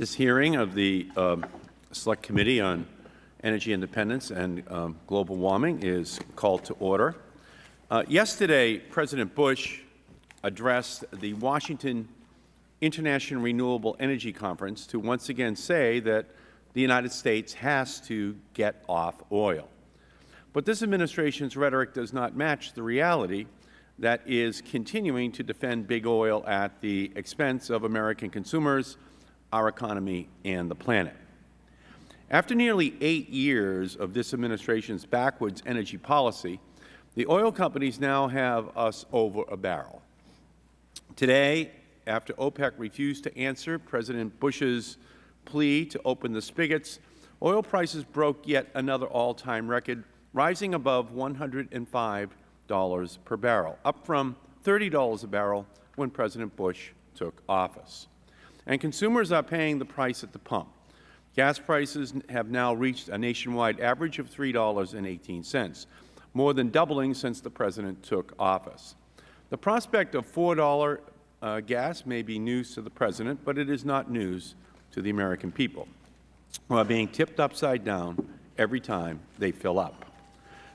This hearing of the um, Select Committee on Energy Independence and um, Global Warming is called to order. Uh, yesterday, President Bush addressed the Washington International Renewable Energy Conference to once again say that the United States has to get off oil. But this Administration's rhetoric does not match the reality that is continuing to defend big oil at the expense of American consumers, our economy, and the planet. After nearly eight years of this Administration's backwards energy policy, the oil companies now have us over a barrel. Today, after OPEC refused to answer President Bush's plea to open the spigots, oil prices broke yet another all-time record, rising above $105 per barrel, up from $30 a barrel when President Bush took office. And consumers are paying the price at the pump. Gas prices have now reached a nationwide average of $3.18, more than doubling since the President took office. The prospect of $4 uh, gas may be news to the President, but it is not news to the American people, who are being tipped upside down every time they fill up.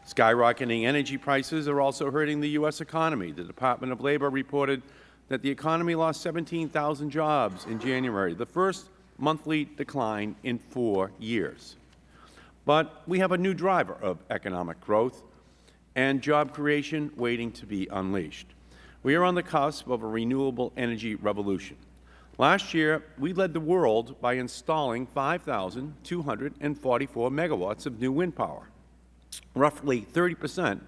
Skyrocketing energy prices are also hurting the U.S. economy. The Department of Labor reported that the economy lost 17,000 jobs in January, the first monthly decline in four years. But we have a new driver of economic growth and job creation waiting to be unleashed. We are on the cusp of a renewable energy revolution. Last year, we led the world by installing 5,244 megawatts of new wind power, roughly 30 percent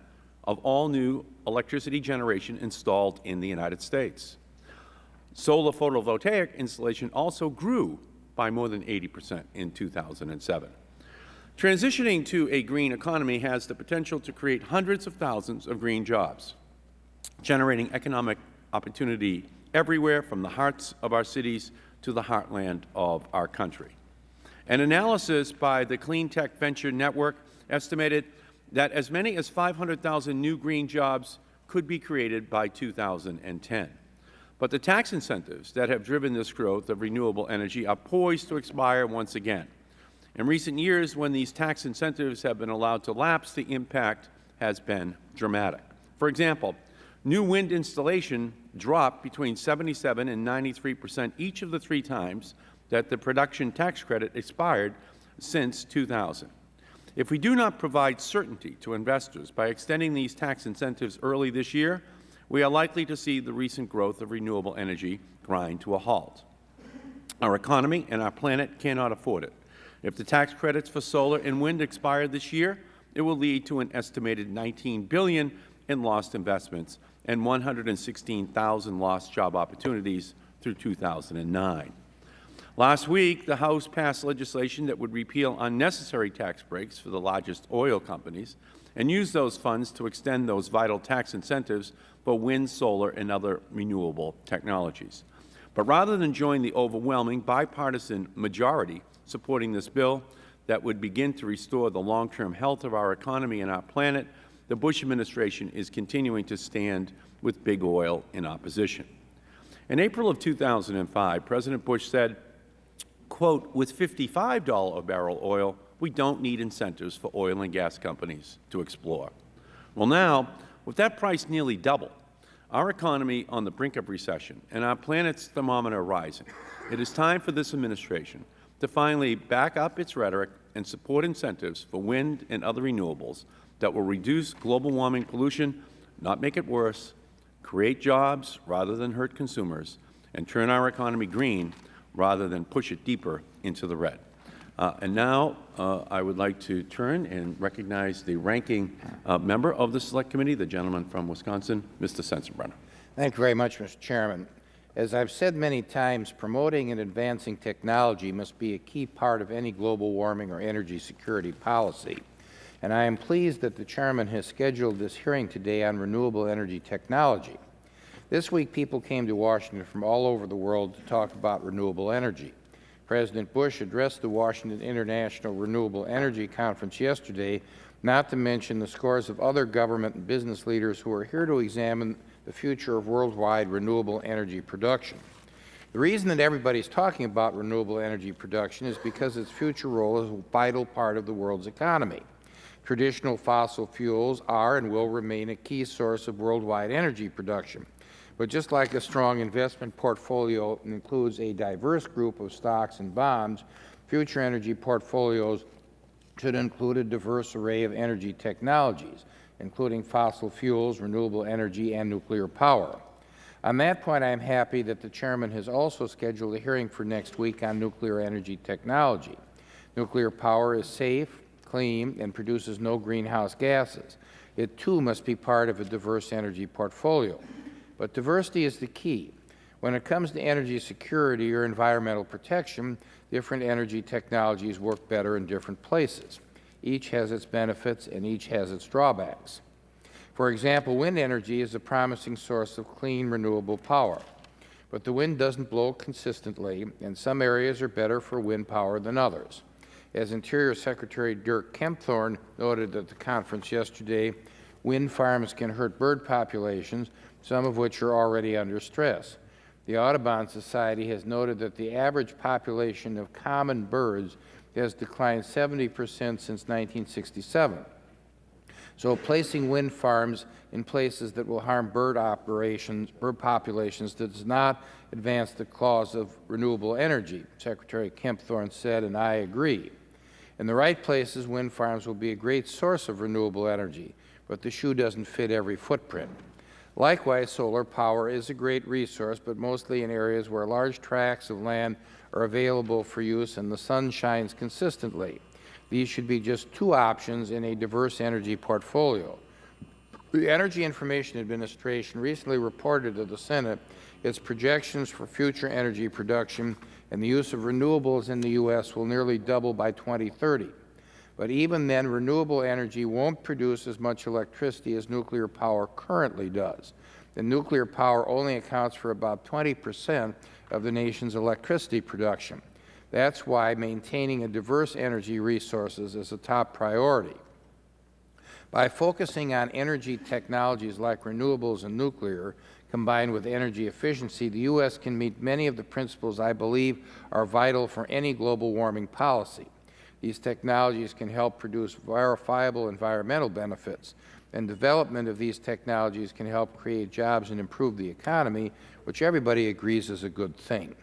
of all new electricity generation installed in the United States. Solar photovoltaic installation also grew by more than 80 percent in 2007. Transitioning to a green economy has the potential to create hundreds of thousands of green jobs, generating economic opportunity everywhere from the hearts of our cities to the heartland of our country. An analysis by the Clean Tech Venture Network estimated that as many as 500,000 new green jobs could be created by 2010. But the tax incentives that have driven this growth of renewable energy are poised to expire once again. In recent years, when these tax incentives have been allowed to lapse, the impact has been dramatic. For example, new wind installation dropped between 77 and 93 percent each of the three times that the production tax credit expired since 2000. If we do not provide certainty to investors by extending these tax incentives early this year, we are likely to see the recent growth of renewable energy grind to a halt. Our economy and our planet cannot afford it. If the tax credits for solar and wind expire this year, it will lead to an estimated 19 billion in lost investments and 116,000 lost job opportunities through 2009. Last week, the House passed legislation that would repeal unnecessary tax breaks for the largest oil companies and use those funds to extend those vital tax incentives for wind, solar, and other renewable technologies. But rather than join the overwhelming bipartisan majority supporting this bill that would begin to restore the long-term health of our economy and our planet, the Bush administration is continuing to stand with big oil in opposition. In April of 2005, President Bush said, quote, with $55 a barrel oil, we don't need incentives for oil and gas companies to explore. Well, now, with that price nearly double, our economy on the brink of recession and our planet's thermometer rising, it is time for this administration to finally back up its rhetoric and support incentives for wind and other renewables that will reduce global warming pollution, not make it worse, create jobs rather than hurt consumers, and turn our economy green rather than push it deeper into the red. Uh, and now uh, I would like to turn and recognize the ranking uh, member of the Select Committee, the gentleman from Wisconsin, Mr. Sensenbrenner. Thank you very much, Mr. Chairman. As I have said many times, promoting and advancing technology must be a key part of any global warming or energy security policy and I am pleased that the Chairman has scheduled this hearing today on renewable energy technology. This week, people came to Washington from all over the world to talk about renewable energy. President Bush addressed the Washington International Renewable Energy Conference yesterday, not to mention the scores of other government and business leaders who are here to examine the future of worldwide renewable energy production. The reason that everybody is talking about renewable energy production is because its future role is a vital part of the world's economy. Traditional fossil fuels are and will remain a key source of worldwide energy production. But just like a strong investment portfolio includes a diverse group of stocks and bonds, future energy portfolios should include a diverse array of energy technologies, including fossil fuels, renewable energy, and nuclear power. On that point, I am happy that the Chairman has also scheduled a hearing for next week on nuclear energy technology. Nuclear power is safe, clean, and produces no greenhouse gases. It, too, must be part of a diverse energy portfolio. But diversity is the key. When it comes to energy security or environmental protection, different energy technologies work better in different places. Each has its benefits and each has its drawbacks. For example, wind energy is a promising source of clean, renewable power. But the wind doesn't blow consistently, and some areas are better for wind power than others. As Interior Secretary Dirk Kempthorne noted at the conference yesterday, wind farms can hurt bird populations, some of which are already under stress. The Audubon Society has noted that the average population of common birds has declined 70 percent since 1967. So placing wind farms in places that will harm bird operations, bird populations does not advance the cause of renewable energy, Secretary Kempthorne said, and I agree. In the right places, wind farms will be a great source of renewable energy, but the shoe doesn't fit every footprint. Likewise, solar power is a great resource, but mostly in areas where large tracts of land are available for use and the sun shines consistently. These should be just two options in a diverse energy portfolio. The Energy Information Administration recently reported to the Senate its projections for future energy production and the use of renewables in the U.S. will nearly double by 2030. But even then, renewable energy won't produce as much electricity as nuclear power currently does. And nuclear power only accounts for about 20 percent of the nation's electricity production. That's why maintaining a diverse energy resources is a top priority. By focusing on energy technologies like renewables and nuclear, combined with energy efficiency, the U.S. can meet many of the principles I believe are vital for any global warming policy. These technologies can help produce verifiable environmental benefits, and development of these technologies can help create jobs and improve the economy, which everybody agrees is a good thing.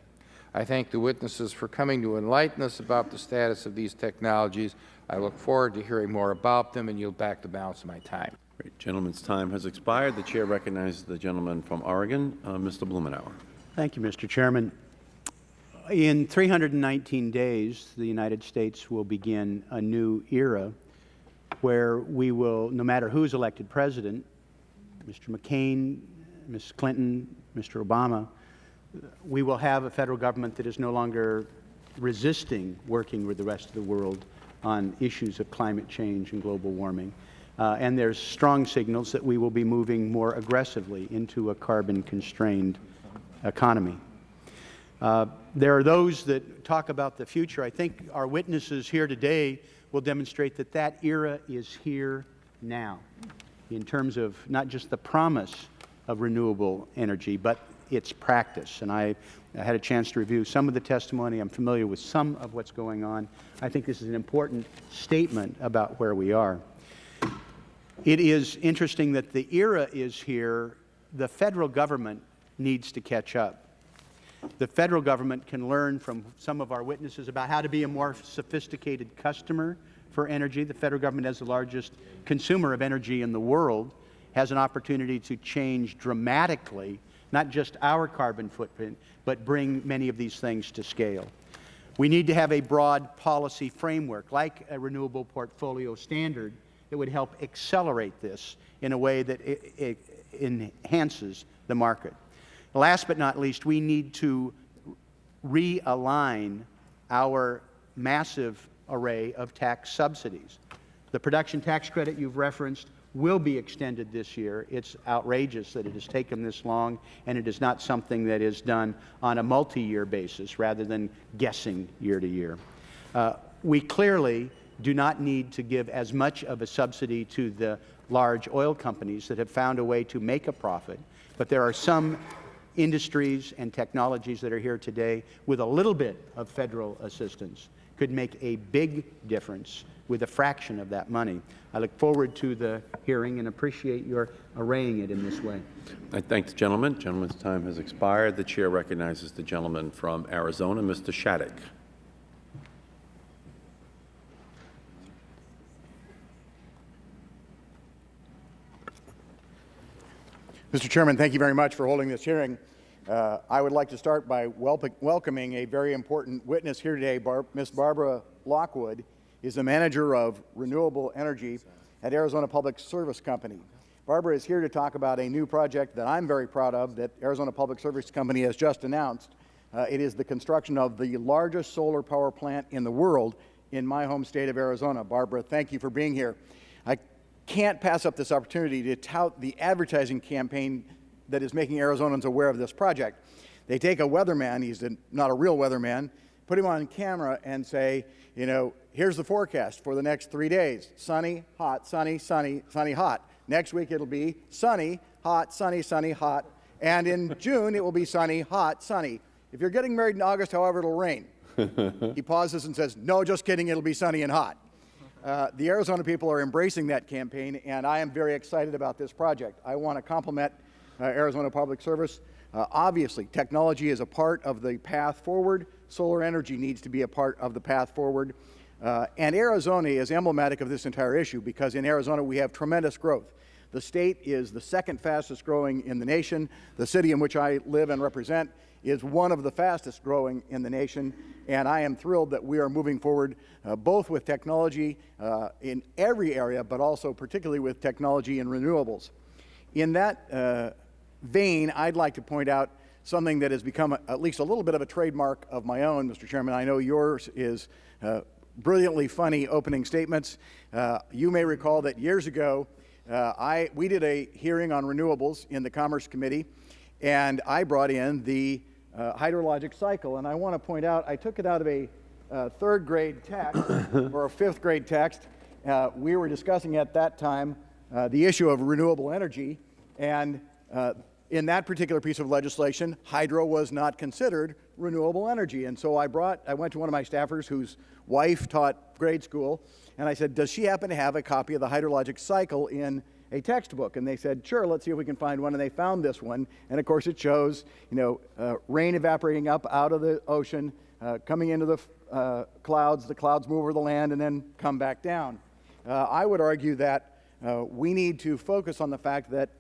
I thank the witnesses for coming to enlighten us about the status of these technologies. I look forward to hearing more about them and yield back the balance of my time. Great. Gentleman's time has expired. The Chair recognizes the gentleman from Oregon, uh, Mr. Blumenauer. Thank you, Mr. Chairman. In 319 days, the United States will begin a new era where we will, no matter who's elected President, Mr. McCain, Ms. Clinton, Mr. Obama, we will have a Federal Government that is no longer resisting working with the rest of the world on issues of climate change and global warming. Uh, and there's strong signals that we will be moving more aggressively into a carbon-constrained economy. Uh, there are those that talk about the future. I think our witnesses here today will demonstrate that that era is here now in terms of not just the promise of renewable energy, but its practice. And I, I had a chance to review some of the testimony. I'm familiar with some of what's going on. I think this is an important statement about where we are. It is interesting that the era is here. The Federal Government needs to catch up. The Federal Government can learn from some of our witnesses about how to be a more sophisticated customer for energy. The Federal Government, as the largest consumer of energy in the world, has an opportunity to change dramatically not just our carbon footprint, but bring many of these things to scale. We need to have a broad policy framework, like a renewable portfolio standard, that would help accelerate this in a way that enhances the market. Last but not least, we need to realign our massive array of tax subsidies. The production tax credit you've referenced will be extended this year. It's outrageous that it has taken this long, and it is not something that is done on a multi-year basis rather than guessing year to year. Uh, we clearly do not need to give as much of a subsidy to the large oil companies that have found a way to make a profit, but there are some industries and technologies that are here today, with a little bit of Federal assistance, could make a big difference with a fraction of that money. I look forward to the hearing and appreciate your arraying it in this way. I thank the gentleman. Gentleman's time has expired. The Chair recognizes the gentleman from Arizona, Mr. Shadegg. Mr. Chairman, thank you very much for holding this hearing. Uh, I would like to start by welcoming a very important witness here today. Bar Ms. Barbara Lockwood is the manager of renewable energy at Arizona Public Service Company. Barbara is here to talk about a new project that I'm very proud of that Arizona Public Service Company has just announced. Uh, it is the construction of the largest solar power plant in the world in my home state of Arizona. Barbara, thank you for being here. I can't pass up this opportunity to tout the advertising campaign that is making Arizonans aware of this project. They take a weatherman, he's a, not a real weatherman, put him on camera and say, you know, here's the forecast for the next three days sunny, hot, sunny, sunny, sunny, hot. Next week it'll be sunny, hot, sunny, sunny, hot. And in June it will be sunny, hot, sunny. If you're getting married in August, however, it'll rain. he pauses and says, No, just kidding, it'll be sunny and hot. Uh, the Arizona people are embracing that campaign, and I am very excited about this project. I want to compliment uh, Arizona Public Service. Uh, obviously, technology is a part of the path forward. Solar energy needs to be a part of the path forward. Uh, and Arizona is emblematic of this entire issue because in Arizona we have tremendous growth. The state is the second fastest growing in the nation. The city in which I live and represent is one of the fastest growing in the nation, and I am thrilled that we are moving forward uh, both with technology uh, in every area, but also particularly with technology and renewables. In that uh, vein, I'd like to point out something that has become a, at least a little bit of a trademark of my own, Mr. Chairman. I know yours is uh, brilliantly funny opening statements. Uh, you may recall that years ago, uh, I, we did a hearing on renewables in the Commerce Committee, and I brought in the uh, hydrologic cycle. And I want to point out, I took it out of a uh, third grade text or a fifth grade text. Uh, we were discussing at that time uh, the issue of renewable energy, and uh, in that particular piece of legislation, hydro was not considered renewable energy. And so I brought, I went to one of my staffers whose wife taught grade school, and I said, does she happen to have a copy of the hydrologic cycle in a textbook? And they said, sure, let's see if we can find one. And they found this one. And of course, it shows, you know, uh, rain evaporating up out of the ocean, uh, coming into the uh, clouds, the clouds move over the land, and then come back down. Uh, I would argue that uh, we need to focus on the fact that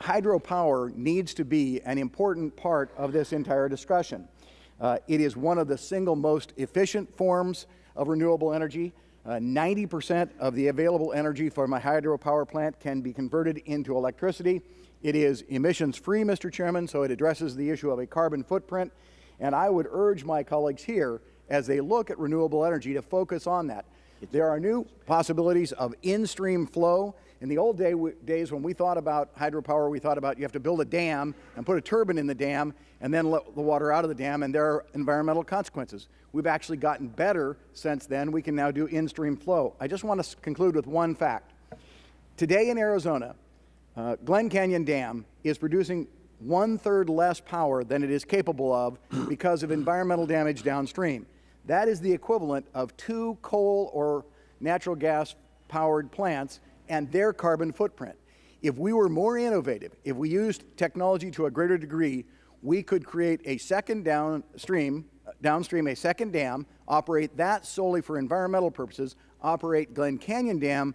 hydropower needs to be an important part of this entire discussion. It is one of the single most efficient forms of renewable energy. 90% uh, of the available energy from a hydropower plant can be converted into electricity. It is emissions free, Mr. Chairman, so it addresses the issue of a carbon footprint. And I would urge my colleagues here, as they look at renewable energy, to focus on that. There are new possibilities of in-stream flow in the old day, days when we thought about hydropower, we thought about you have to build a dam and put a turbine in the dam and then let the water out of the dam, and there are environmental consequences. We've actually gotten better since then. We can now do in-stream flow. I just want to conclude with one fact. Today in Arizona, uh, Glen Canyon Dam is producing one-third less power than it is capable of because of environmental damage downstream. That is the equivalent of two coal or natural gas powered plants and their carbon footprint. If we were more innovative, if we used technology to a greater degree, we could create a second downstream, downstream a second dam, operate that solely for environmental purposes, operate Glen Canyon Dam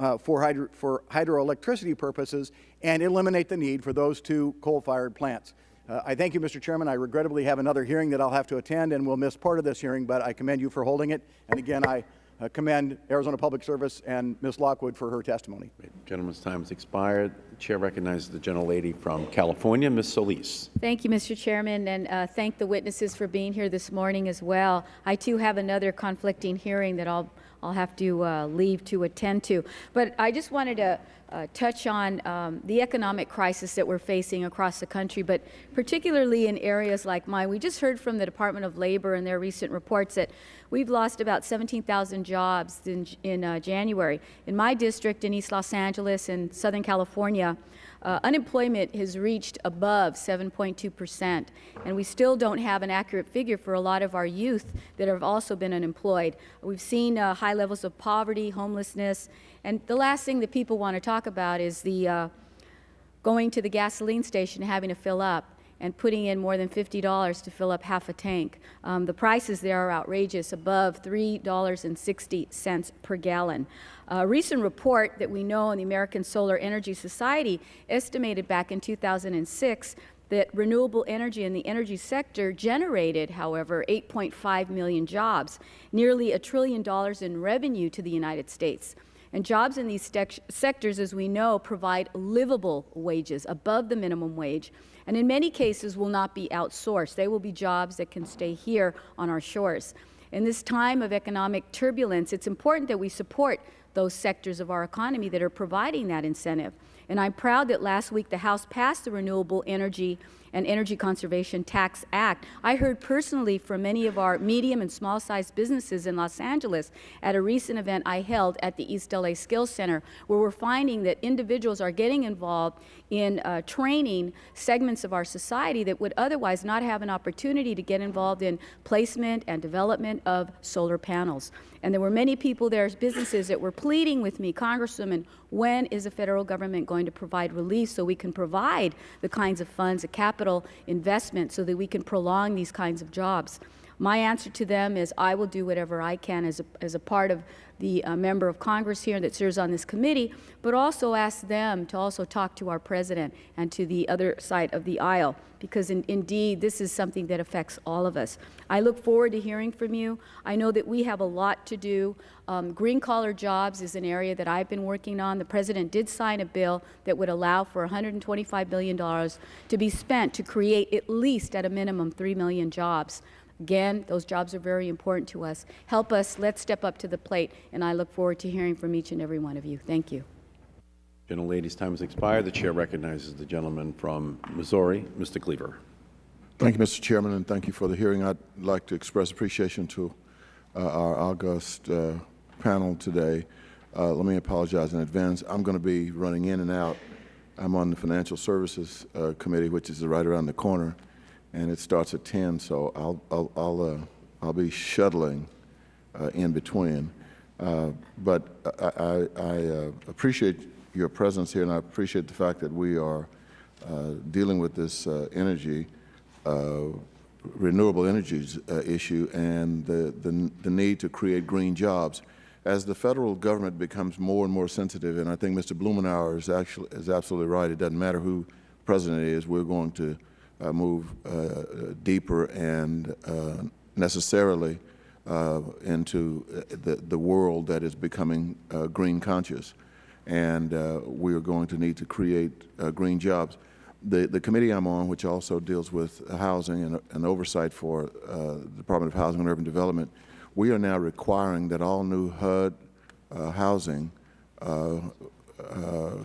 uh, for, hydro, for hydroelectricity purposes, and eliminate the need for those two coal-fired plants. Uh, I thank you, Mr. Chairman. I regrettably have another hearing that I'll have to attend and will miss part of this hearing, but I commend you for holding it. And again, I uh, commend Arizona Public Service and Ms. Lockwood for her testimony. Gentleman's time has expired. The Chair recognizes the gentlelady from California, Ms. Solis. Thank you, Mr. Chairman, and uh, thank the witnesses for being here this morning as well. I too have another conflicting hearing that I'll I'll have to uh, leave to attend to. But I just wanted to uh, touch on um, the economic crisis that we're facing across the country, but particularly in areas like mine. We just heard from the Department of Labor in their recent reports that we've lost about 17,000 jobs in, in uh, January. In my district in East Los Angeles in Southern California, uh, unemployment has reached above 7.2 percent, and we still don't have an accurate figure for a lot of our youth that have also been unemployed. We've seen uh, high levels of poverty, homelessness, and the last thing that people want to talk about is the uh, going to the gasoline station having to fill up and putting in more than $50 to fill up half a tank. Um, the prices there are outrageous, above $3.60 per gallon. A recent report that we know in the American Solar Energy Society estimated back in 2006 that renewable energy in the energy sector generated, however, 8.5 million jobs, nearly a trillion dollars in revenue to the United States. And jobs in these sectors, as we know, provide livable wages above the minimum wage, and in many cases will not be outsourced. They will be jobs that can stay here on our shores. In this time of economic turbulence, it's important that we support those sectors of our economy that are providing that incentive. And I'm proud that last week the House passed the Renewable Energy and Energy Conservation Tax Act. I heard personally from many of our medium and small-sized businesses in Los Angeles at a recent event I held at the East LA Skills Center, where we're finding that individuals are getting involved in uh, training segments of our society that would otherwise not have an opportunity to get involved in placement and development of solar panels. And there were many people there, businesses that were pleading with me, Congresswoman, when is the Federal Government going to provide relief so we can provide the kinds of funds, the capital investment, so that we can prolong these kinds of jobs? My answer to them is I will do whatever I can as a, as a part of the uh, member of Congress here that serves on this committee, but also ask them to also talk to our President and to the other side of the aisle, because in, indeed this is something that affects all of us. I look forward to hearing from you. I know that we have a lot to do. Um, green collar jobs is an area that I've been working on. The President did sign a bill that would allow for $125 billion to be spent to create at least at a minimum 3 million jobs. Again, those jobs are very important to us. Help us. Let's step up to the plate, and I look forward to hearing from each and every one of you. Thank you. Gentlelady's time has expired. The Chair recognizes the gentleman from Missouri, Mr. Cleaver. Thank you, Mr. Chairman, and thank you for the hearing. I'd like to express appreciation to uh, our august uh, panel today. Uh, let me apologize in advance. I'm going to be running in and out. I'm on the Financial Services uh, Committee, which is right around the corner and it starts at 10, so I'll, I'll, I'll, uh, I'll be shuttling uh, in between. Uh, but I, I, I uh, appreciate your presence here, and I appreciate the fact that we are uh, dealing with this uh, energy, renewable energies issue, and the, the, the need to create green jobs. As the federal government becomes more and more sensitive, and I think Mr. Blumenauer is, actually, is absolutely right, it doesn't matter who president is, we're going to move uh, deeper and uh, necessarily into the, the world that is becoming green conscious. And we are going to need to create green jobs. The, the committee I'm on, which also deals with housing and, and oversight for uh, the Department of Housing and Urban Development, we are now requiring that all new HUD uh, housing uh,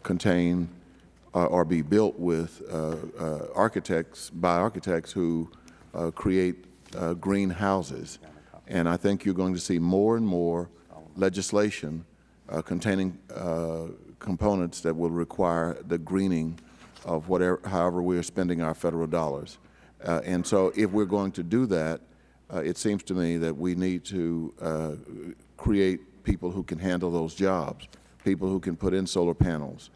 contain uh, or be built with uh, uh, architects, by architects who create green houses. And I think you're going to see more and more legislation containing components that will require the greening of whatever, however we are spending our federal dollars. Uh, and so if we're going to do that, uh, it seems to me that we need to uh, create people who can handle those jobs, people who can put in solar panels,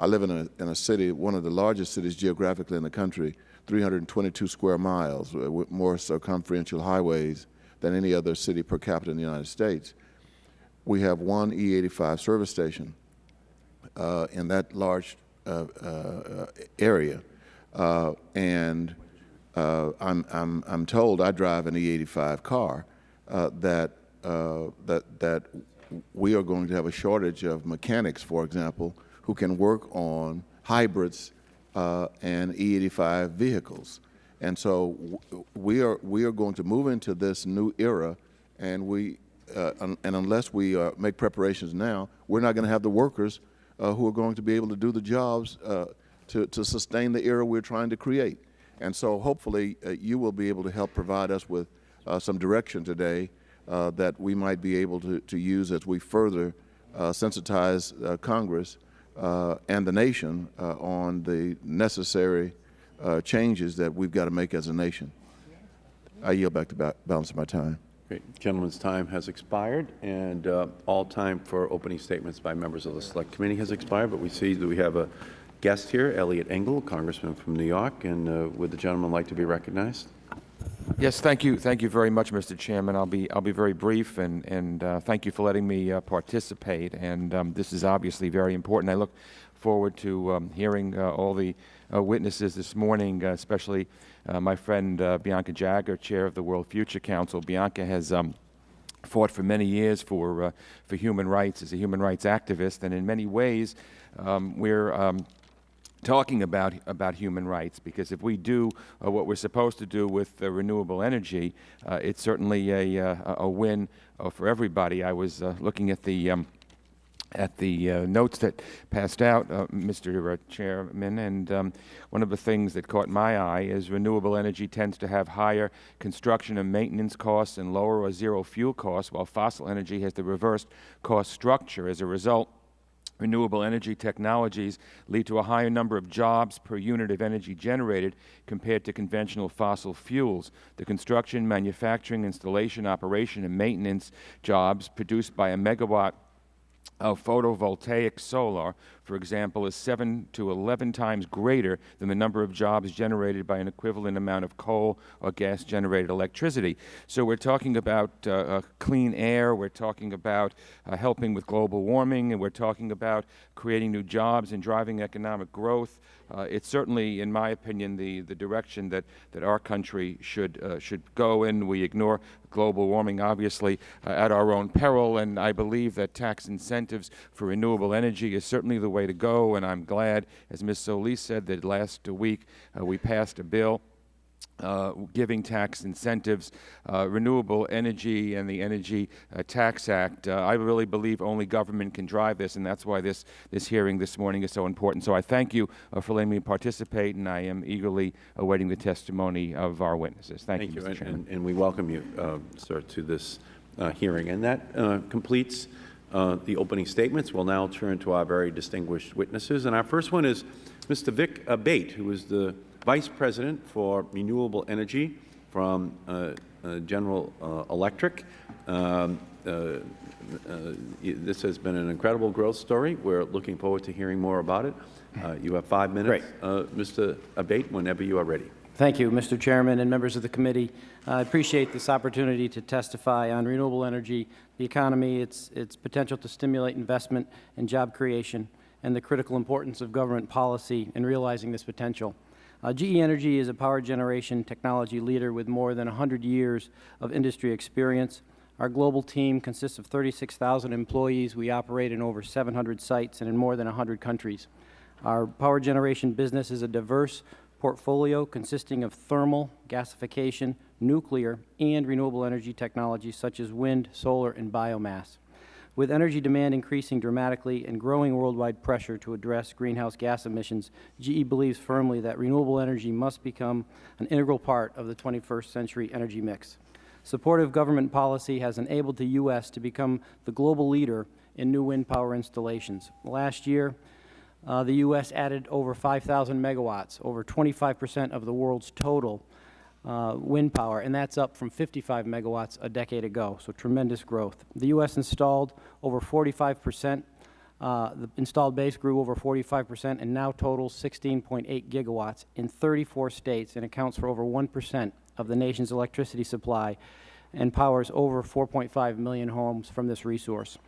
I live in a, in a city, one of the largest cities geographically in the country, 322 square miles, uh, with more circumferential highways than any other city per capita in the United States. We have one E85 service station uh, in that large uh, uh, area. Uh, and uh, I'm, I'm, I'm told, I drive an E85 car, that, that, that we are going to have a shortage of mechanics, for example, who can work on hybrids uh, and E85 vehicles. And so we are, we are going to move into this new era, and, we, uh, un and unless we uh, make preparations now, we're not going to have the workers uh, who are going to be able to do the jobs uh, to, to sustain the era we're trying to create. And so hopefully uh, you will be able to help provide us with some direction today that we might be able to, to use as we further sensitize Congress and the nation uh, on the necessary uh, changes that we've got to make as a nation. I yield back the ba- balance of my time. Great. Gentleman's time has expired, and uh, all time for opening statements by members of the Select Committee has expired, but we see that we have a guest here, Eliot Engel, Congressman from New York, and uh, would the gentleman like to be recognized? Yes, thank you. Thank you very much, Mr. Chairman. I'll be, I'll be very brief, and, and uh, thank you for letting me uh, participate. And um, this is obviously very important. I look forward to um, hearing uh, all the uh, witnesses this morning, uh, especially uh, my friend Bianca Jagger, Chair of the World Future Council. Bianca has um, fought for many years for, for human rights as a human rights activist, and in many ways, um, we're um, talking about about human rights because if we do uh, what we're supposed to do with uh, renewable energy, uh, it's certainly a uh, a win uh, for everybody. I was uh, looking at the um, at the uh, notes that passed out, uh, Mr. Chairman, and um, one of the things that caught my eye is renewable energy tends to have higher construction and maintenance costs and lower or zero fuel costs, while fossil energy has the reversed cost structure. As a result, renewable energy technologies lead to a higher number of jobs per unit of energy generated compared to conventional fossil fuels. The construction, manufacturing, installation, operation, and maintenance jobs produced by a megawatt of photovoltaic solar, for example, is 7 to 11 times greater than the number of jobs generated by an equivalent amount of coal or gas-generated electricity. So we're talking about uh, uh, clean air, we're talking about uh, helping with global warming, and we're talking about creating new jobs and driving economic growth. Uh, it's certainly, in my opinion, the, the direction that, that our country should, uh, should go in. We ignore global warming, obviously, uh, at our own peril, and I believe that tax incentives for renewable energy is certainly the way to go, and I'm glad, as Ms. Solis said, that last week uh, we passed a bill uh, giving tax incentives, uh, renewable energy and the Energy uh, Tax Act. Uh, I really believe only government can drive this, and that's why this, this hearing this morning is so important. So I thank you uh, for letting me participate, and I am eagerly awaiting the testimony of our witnesses. Thank, you, Mr. and- Chairman. And, and we welcome you, uh, sir, to this uh, hearing. And that uh, completes uh, the opening statements. We'll now turn to our very distinguished witnesses. And our first one is Mr. Vic Abate, who is the Vice President for Renewable Energy from uh, uh, General uh, Electric. Um, uh, uh, This has been an incredible growth story. We're looking forward to hearing more about it. Uh, You have five minutes. Uh, Mr. Abate, whenever you are ready. Thank you, Mr. Chairman and members of the committee. I appreciate this opportunity to testify on renewable energy, the economy, its, its potential to stimulate investment and job creation, and the critical importance of government policy in realizing this potential. Uh, GE Energy is a power generation technology leader with more than 100 years of industry experience. Our global team consists of 36,000 employees. We operate in over 700 sites and in more than 100 countries. Our power generation business is a diverse portfolio consisting of thermal, gasification, nuclear, and renewable energy technologies such as wind, solar, and biomass. With energy demand increasing dramatically and growing worldwide pressure to address greenhouse gas emissions, GE believes firmly that renewable energy must become an integral part of the 21st century energy mix. Supportive government policy has enabled the U.S. to become the global leader in new wind power installations. Last year, uh, the U.S. added over 5,000 megawatts, over 25 percent of the world's total uh, wind power, and that's up from 55 megawatts a decade ago, so tremendous growth. The U.S. installed over 45 percent. Uh, the installed base grew over 45 percent and now totals 16.8 gigawatts in 34 states and accounts for over 1 percent of the nation's electricity supply and powers over 4.5 million homes from this resource.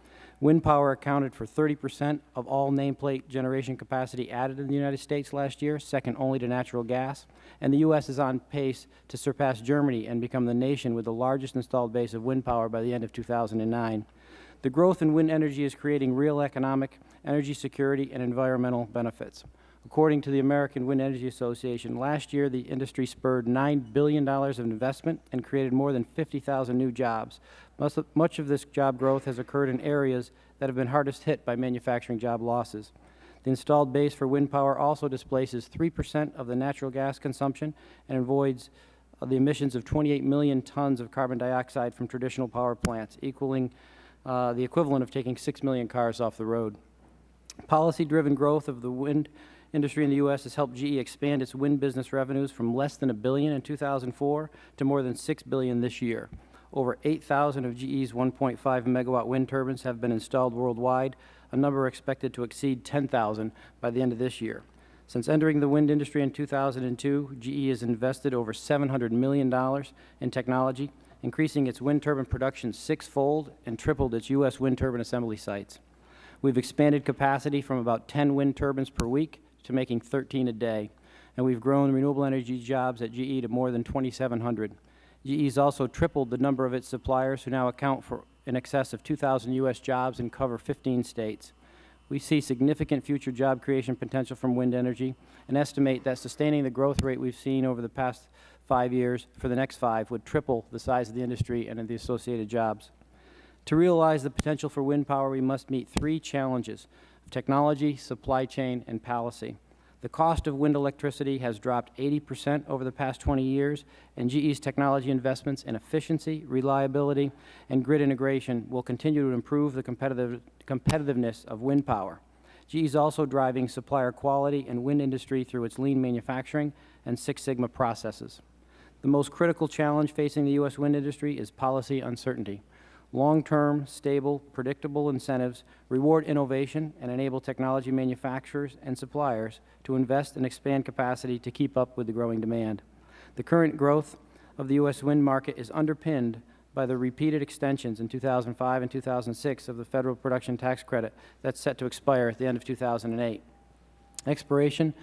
Wind power accounted for 30 percent of all nameplate generation capacity added in the United States last year, second only to natural gas. And the U.S. is on pace to surpass Germany and become the nation with the largest installed base of wind power by the end of 2009. The growth in wind energy is creating real economic, energy security, and environmental benefits. According to the American Wind Energy Association, last year the industry spurred $9 billion of investment and created more than 50,000 new jobs. Much of- this job growth has occurred in areas that have been hardest hit by manufacturing job losses. The installed base for wind power also displaces 3 percent of the natural gas consumption and avoids uh, the emissions of 28 million tons of carbon dioxide from traditional power plants, equaling uh, the equivalent of taking 6 million cars off the road. Policy-driven growth of the wind industry in the U.S. has helped GE expand its wind business revenues from less than a billion in 2004 to more than 6 billion this year. Over 8,000 of GE's 1.5 megawatt wind turbines have been installed worldwide, a number expected to exceed 10,000 by the end of this year. Since entering the wind industry in 2002, GE has invested over $700 million in technology, increasing its wind turbine production sixfold and tripled its U.S. wind turbine assembly sites. We've expanded capacity from about 10 wind turbines per week to making 13 a day, and we've grown renewable energy jobs at GE to more than 2,700. GE has also tripled the number of its suppliers who now account for in excess of 2,000 U.S. jobs and cover 15 states. We see significant future job creation potential from wind energy and estimate that sustaining the growth rate we've seen over the past five years for the next five would triple the size of the industry and the associated jobs. To realize the potential for wind power, we must meet three challenges technology, supply chain, and policy. The cost of wind electricity has dropped 80 percent over the past 20 years, and GE's technology investments in efficiency, reliability, and grid integration will continue to improve the competitive, competitiveness of wind power. GE is also driving supplier quality and wind industry through its lean manufacturing and Six Sigma processes. The most critical challenge facing the U.S. wind industry is policy uncertainty. Long-term, stable, predictable incentives reward innovation and enable technology manufacturers and suppliers to invest and expand capacity to keep up with the growing demand. The current growth of the U.S. wind market is underpinned by the repeated extensions in 2005 and 2006 of the Federal Production Tax Credit that's set to expire at the end of 2008. Expiration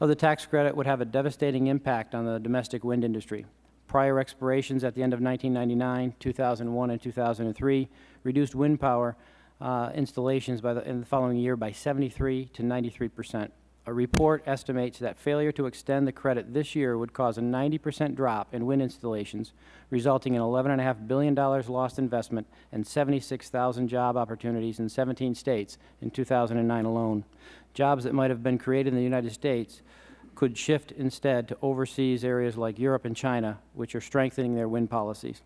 of the tax credit would have a devastating impact on the domestic wind industry. Prior expirations at the end of 1999, 2001, and 2003 reduced wind power uh, installations by the, in the following year by 73 to 93 percent. A report estimates that failure to extend the credit this year would cause a 90 percent drop in wind installations, resulting in $11.5 billion lost investment and 76,000 job opportunities in 17 states in 2009 alone. Jobs that might have been created in the United States could shift instead to overseas areas like Europe and China, which are strengthening their wind policies.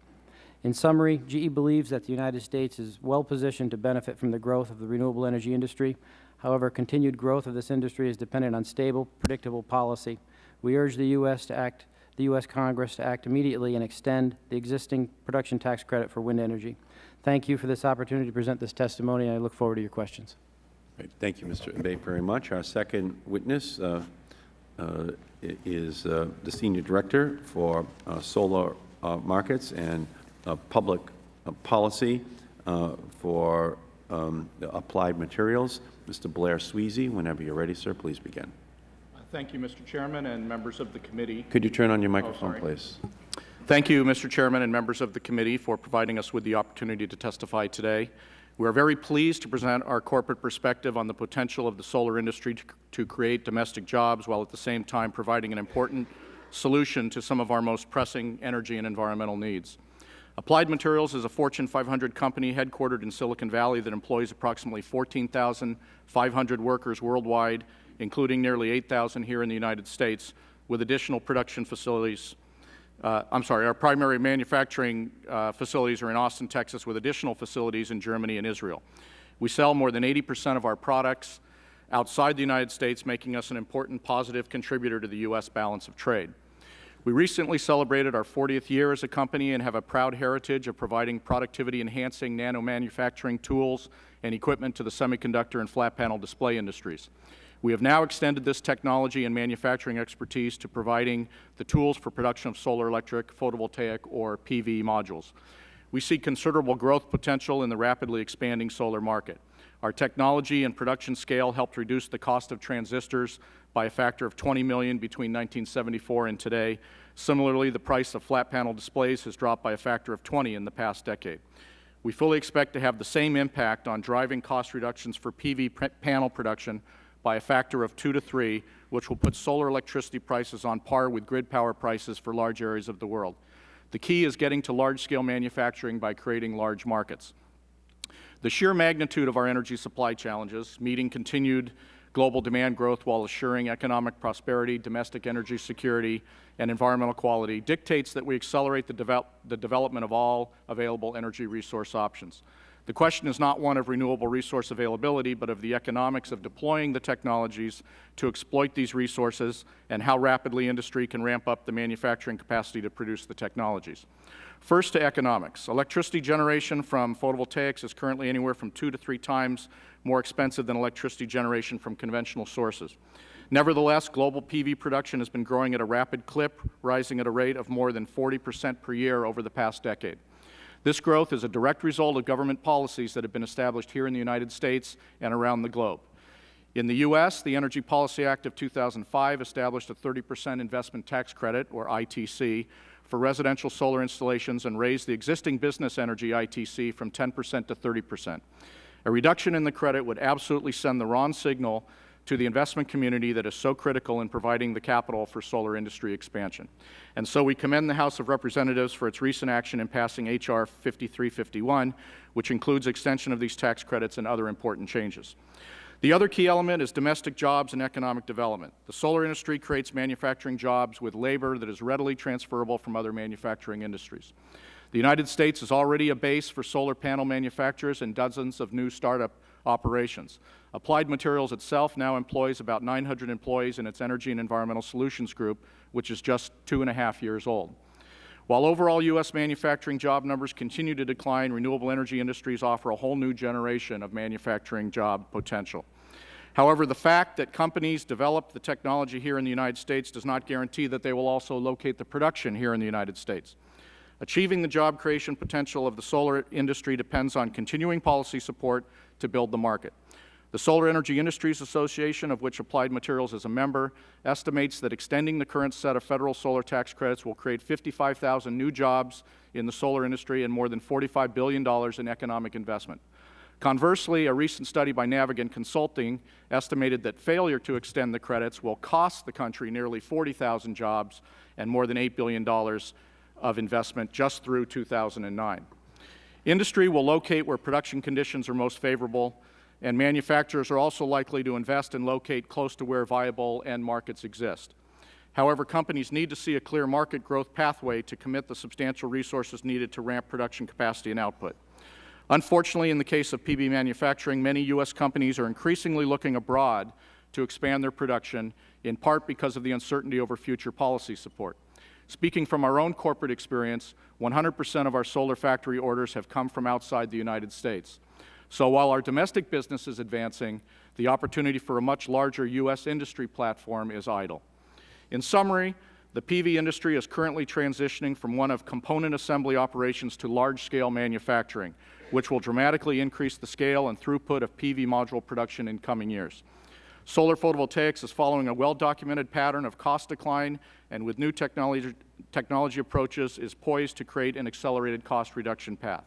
In summary, GE believes that the United States is well positioned to benefit from the growth of the renewable energy industry. However, continued growth of this industry is dependent on stable, predictable policy. We urge the U.S. to act, the U.S. Congress to act immediately and extend the existing production tax credit for wind energy. Thank you for this opportunity to present this testimony, and I look forward to your questions. Thank you, Mr. Abate, very much. Our second witness, uh, is uh, the Senior Director for uh, Solar Markets and Public Policy for um, Applied Materials, Mr. Blair Swezey. Whenever you are ready, sir, please begin. Thank you, Mr. Chairman and members of the committee. Could you turn on your microphone, oh, please? Thank you, Mr. Chairman and members of the committee, for providing us with the opportunity to testify today. We are very pleased to present our corporate perspective on the potential of the solar industry to, to, create domestic jobs while at the same time providing an important solution to some of our most pressing energy and environmental needs. Applied Materials is a Fortune 500 company headquartered in Silicon Valley that employs approximately 14,500 workers worldwide, including nearly 8,000 here in the United States, with additional production facilities uh, I'm sorry, our primary manufacturing uh, facilities are in Austin, Texas, with additional facilities in Germany and Israel. We sell more than 80 percent of our products outside the United States, making us an important positive contributor to the U.S. balance of trade. We recently celebrated our 40th year as a company and have a proud heritage of providing productivity-enhancing nano-manufacturing tools and equipment to the semiconductor and flat panel display industries. We have now extended this technology and manufacturing expertise to providing the tools for production of solar electric, photovoltaic, or PV modules. We see considerable growth potential in the rapidly expanding solar market. Our technology and production scale helped reduce the cost of transistors by a factor of 20 million between 1974 and today. Similarly, the price of flat panel displays has dropped by a factor of 20 in the past decade. We fully expect to have the same impact on driving cost reductions for PV panel production by a factor of two to three, which will put solar electricity prices on par with grid power prices for large areas of the world. The key is getting to large-scale manufacturing by creating large markets. The sheer magnitude of our energy supply challenges, meeting continued global demand growth while assuring economic prosperity, domestic energy security, and environmental quality, dictates that we accelerate the, devel the development of all available energy resource options. The question is not one of renewable resource availability, but of the economics of deploying the technologies to exploit these resources and how rapidly industry can ramp up the manufacturing capacity to produce the technologies. First to economics. Electricity generation from photovoltaics is currently anywhere from two to three times more expensive than electricity generation from conventional sources. Nevertheless, global PV production has been growing at a rapid clip, rising at a rate of more than 40 percent per year over the past decade. This growth is a direct result of government policies that have been established here in the United States and around the globe. In the U.S., the Energy Policy Act of 2005 established a 30 percent investment tax credit, or ITC, for residential solar installations and raised the existing business energy ITC from 10 percent to 30 percent. A reduction in the credit would absolutely send the wrong signal to the investment community that is so critical in providing the capital for solar industry expansion. And so we commend the House of Representatives for its recent action in passing H.R. 5351, which includes extension of these tax credits and other important changes. The other key element is domestic jobs and economic development. The solar industry creates manufacturing jobs with labor that is readily transferable from other manufacturing industries. The United States is already a base for solar panel manufacturers and dozens of new startup operations. Applied Materials itself now employs about 900 employees in its Energy and Environmental Solutions Group, which is just two and a half years old. While overall U.S. manufacturing job numbers continue to decline, renewable energy industries offer a whole new generation of manufacturing job potential. However, the fact that companies develop the technology here in the United States does not guarantee that they will also locate the production here in the United States. Achieving the job creation potential of the solar industry depends on continuing policy support to build the market. The Solar Energy Industries Association, of which Applied Materials is a member, estimates that extending the current set of Federal solar tax credits will create 55,000 new jobs in the solar industry and more than $45 billion in economic investment. Conversely, a recent study by Navigant Consulting estimated that failure to extend the credits will cost the country nearly 40,000 jobs and more than $8 billion of investment just through 2009. Industry will locate where production conditions are most favorable, and manufacturers are also likely to invest and locate close to where viable end markets exist. However, companies need to see a clear market growth pathway to commit the substantial resources needed to ramp production capacity and output. Unfortunately, in the case of PV manufacturing, many U.S. companies are increasingly looking abroad to expand their production, in part because of the uncertainty over future policy support. Speaking from our own corporate experience, 100 percent of our solar factory orders have come from outside the United States. So while our domestic business is advancing, the opportunity for a much larger U.S. industry platform is idle. In summary, the PV industry is currently transitioning from one of component assembly operations to large-scale manufacturing, which will dramatically increase the scale and throughput of PV module production in coming years. Solar photovoltaics is following a well-documented pattern of cost decline and with new technology, technology approaches is poised to create an accelerated cost reduction path.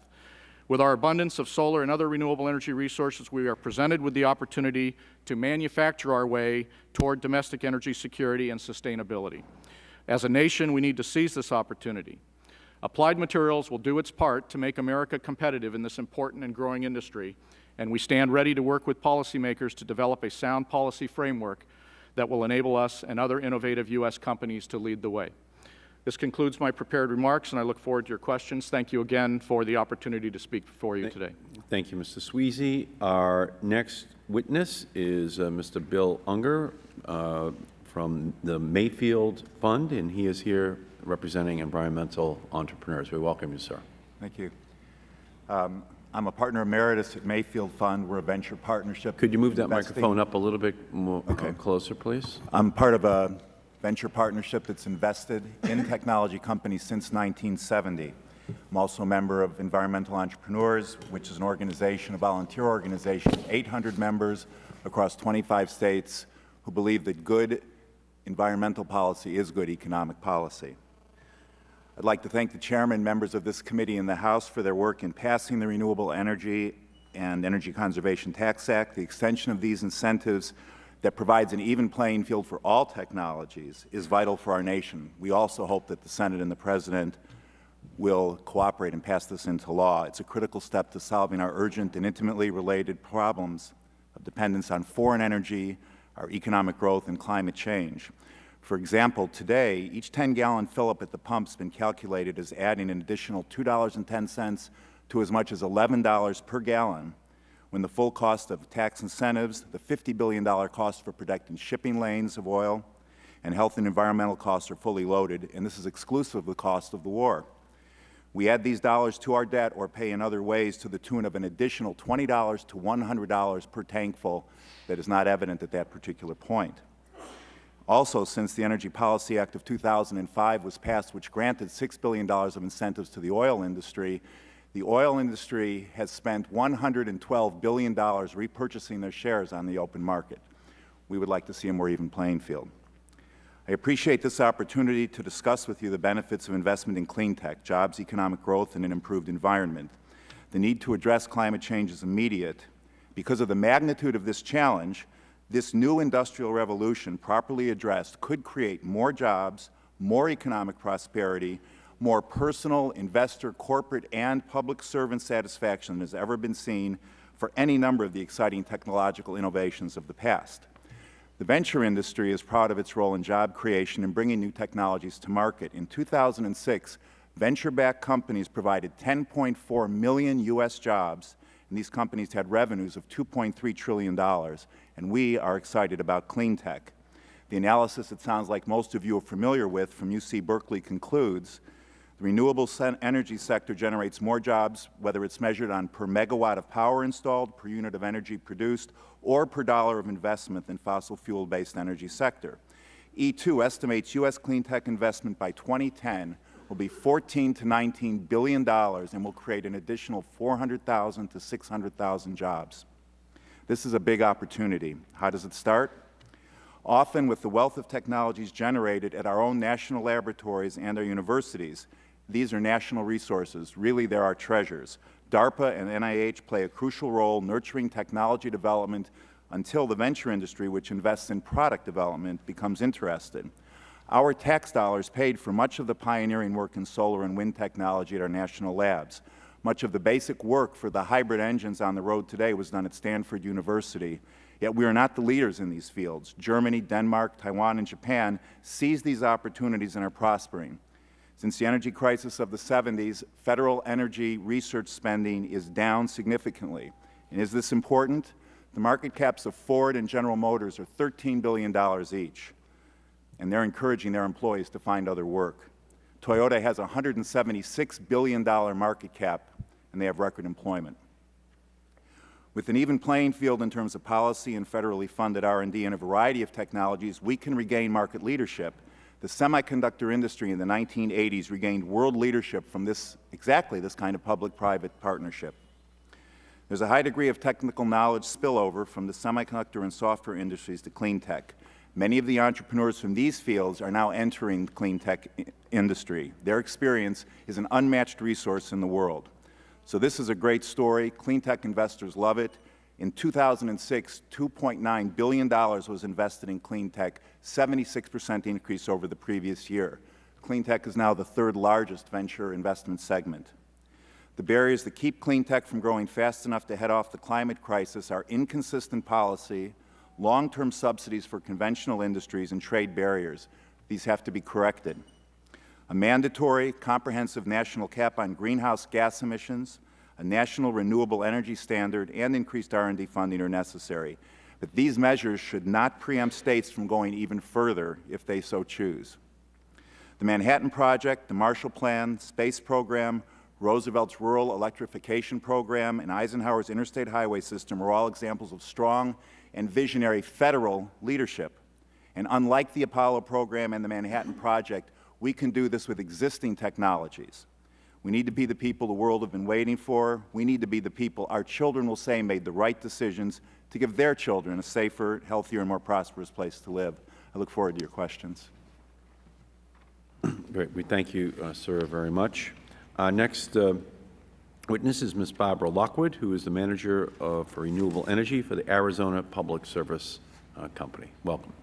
With our abundance of solar and other renewable energy resources, we are presented with the opportunity to manufacture our way toward domestic energy security and sustainability. As a nation, we need to seize this opportunity. Applied Materials will do its part to make America competitive in this important and growing industry, and we stand ready to work with policymakers to develop a sound policy framework that will enable us and other innovative U.S. companies to lead the way. This concludes my prepared remarks, and I look forward to your questions. Thank you again for the opportunity to speak before you today. Thank you, Mr. Swezey. Our next witness is uh, Mr. Bill Unger uh, from the Mayfield Fund, and he is here representing environmental entrepreneurs. We welcome you, sir. Thank you. Um, I'm a partner emeritus at Mayfield Fund. We're a venture partnership. Could you move that investing- microphone up a little bit more uh, Okay. closer, please? I'm part of a venture partnership that's invested in technology companies since 1970. I'm also a member of Environmental Entrepreneurs, which is an organization, a volunteer organization, 800 members across 25 states who believe that good environmental policy is good economic policy. I'd like to thank the chairman, members of this committee and the House for their work in passing the Renewable Energy and Energy Conservation Tax Act. The extension of these incentives that provides an even playing field for all technologies is vital for our nation. We also hope that the Senate and the President will cooperate and pass this into law. It's a critical step to solving our urgent and intimately related problems of dependence on foreign energy, our economic growth, and climate change. For example, today, each 10-gallon fill-up at the pump has been calculated as adding an additional $2.10 to as much as $11 per gallon when the full cost of tax incentives, the $50 billion cost for protecting shipping lanes of oil, and health and environmental costs are fully loaded, and this is exclusive of the cost of the war. We add these dollars to our debt or pay in other ways to the tune of an additional $20 to $100 per tankful that is not evident at that particular point. Also, since the Energy Policy Act of 2005 was passed, which granted $6 billion of incentives to the oil industry, the oil industry has spent $112 billion repurchasing their shares on the open market. We would like to see a more even playing field. I appreciate this opportunity to discuss with you the benefits of investment in clean tech, jobs, economic growth, and an improved environment. The need to address climate change is immediate. Because of the magnitude of this challenge, this new industrial revolution, properly addressed, could create more jobs, more economic prosperity, more personal, investor, corporate, and public servant satisfaction than has ever been seen for any number of the exciting technological innovations of the past. The venture industry is proud of its role in job creation and bringing new technologies to market. In 2006, venture-backed companies provided 10.4 million U.S. jobs, and these companies had revenues of $2.3 trillion, and we are excited about clean tech. The analysis it sounds like most of you are familiar with from UC Berkeley concludes the renewable energy sector generates more jobs, whether it's measured on per megawatt of power installed, per unit of energy produced, or per dollar of investment than fossil fuel-based energy sector. E2 estimates U.S. clean tech investment by 2010 will be 14 to 19 billion dollars and will create an additional 400,000 to 600,000 jobs. This is a big opportunity. How does it start? Often with the wealth of technologies generated at our own national laboratories and our universities, these are national resources. Really, they're our treasures. DARPA and NIH play a crucial role nurturing technology development until the venture industry, which invests in product development, becomes interested. Our tax dollars paid for much of the pioneering work in solar and wind technology at our national labs. Much of the basic work for the hybrid engines on the road today was done at Stanford University. Yet we are not the leaders in these fields. Germany, Denmark, Taiwan, and Japan seize these opportunities and are prospering. Since the energy crisis of the 70s, federal energy research spending is down significantly. And is this important? The market caps of Ford and General Motors are $13 billion each, and they're encouraging their employees to find other work. Toyota has a $176 billion market cap, and they have record employment. With an even playing field in terms of policy and federally funded R&D in a variety of technologies, we can regain market leadership the semiconductor industry in the 1980s regained world leadership from this, exactly this kind of public-private partnership. There's a high degree of technical knowledge spillover from the semiconductor and software industries to clean tech. Many of the entrepreneurs from these fields are now entering the clean tech industry. Their experience is an unmatched resource in the world. So this is a great story. Clean tech investors love it. In 2006, $2.9 billion was invested in clean tech, 76 percent increase over the previous year. Clean tech is now the third largest venture investment segment. The barriers that keep clean tech from growing fast enough to head off the climate crisis are inconsistent policy, long-term subsidies for conventional industries, and trade barriers. These have to be corrected. A mandatory, comprehensive national cap on greenhouse gas emissions, a national renewable energy standard, and increased R&D funding are necessary. But these measures should not preempt States from going even further if they so choose. The Manhattan Project, the Marshall Plan, Space Program, Roosevelt's Rural Electrification Program, and Eisenhower's Interstate Highway System are all examples of strong and visionary Federal leadership. And unlike the Apollo program and the Manhattan Project, we can do this with existing technologies. We need to be the people the world have been waiting for. We need to be the people our children will say made the right decisions to give their children a safer, healthier, and more prosperous place to live. I look forward to your questions. Great. We thank you, uh, sir, very much. Uh, next uh, witness is Ms. Barbara Lockwood, who is the Manager of Renewable Energy for the Arizona Public Service uh, Company. Welcome.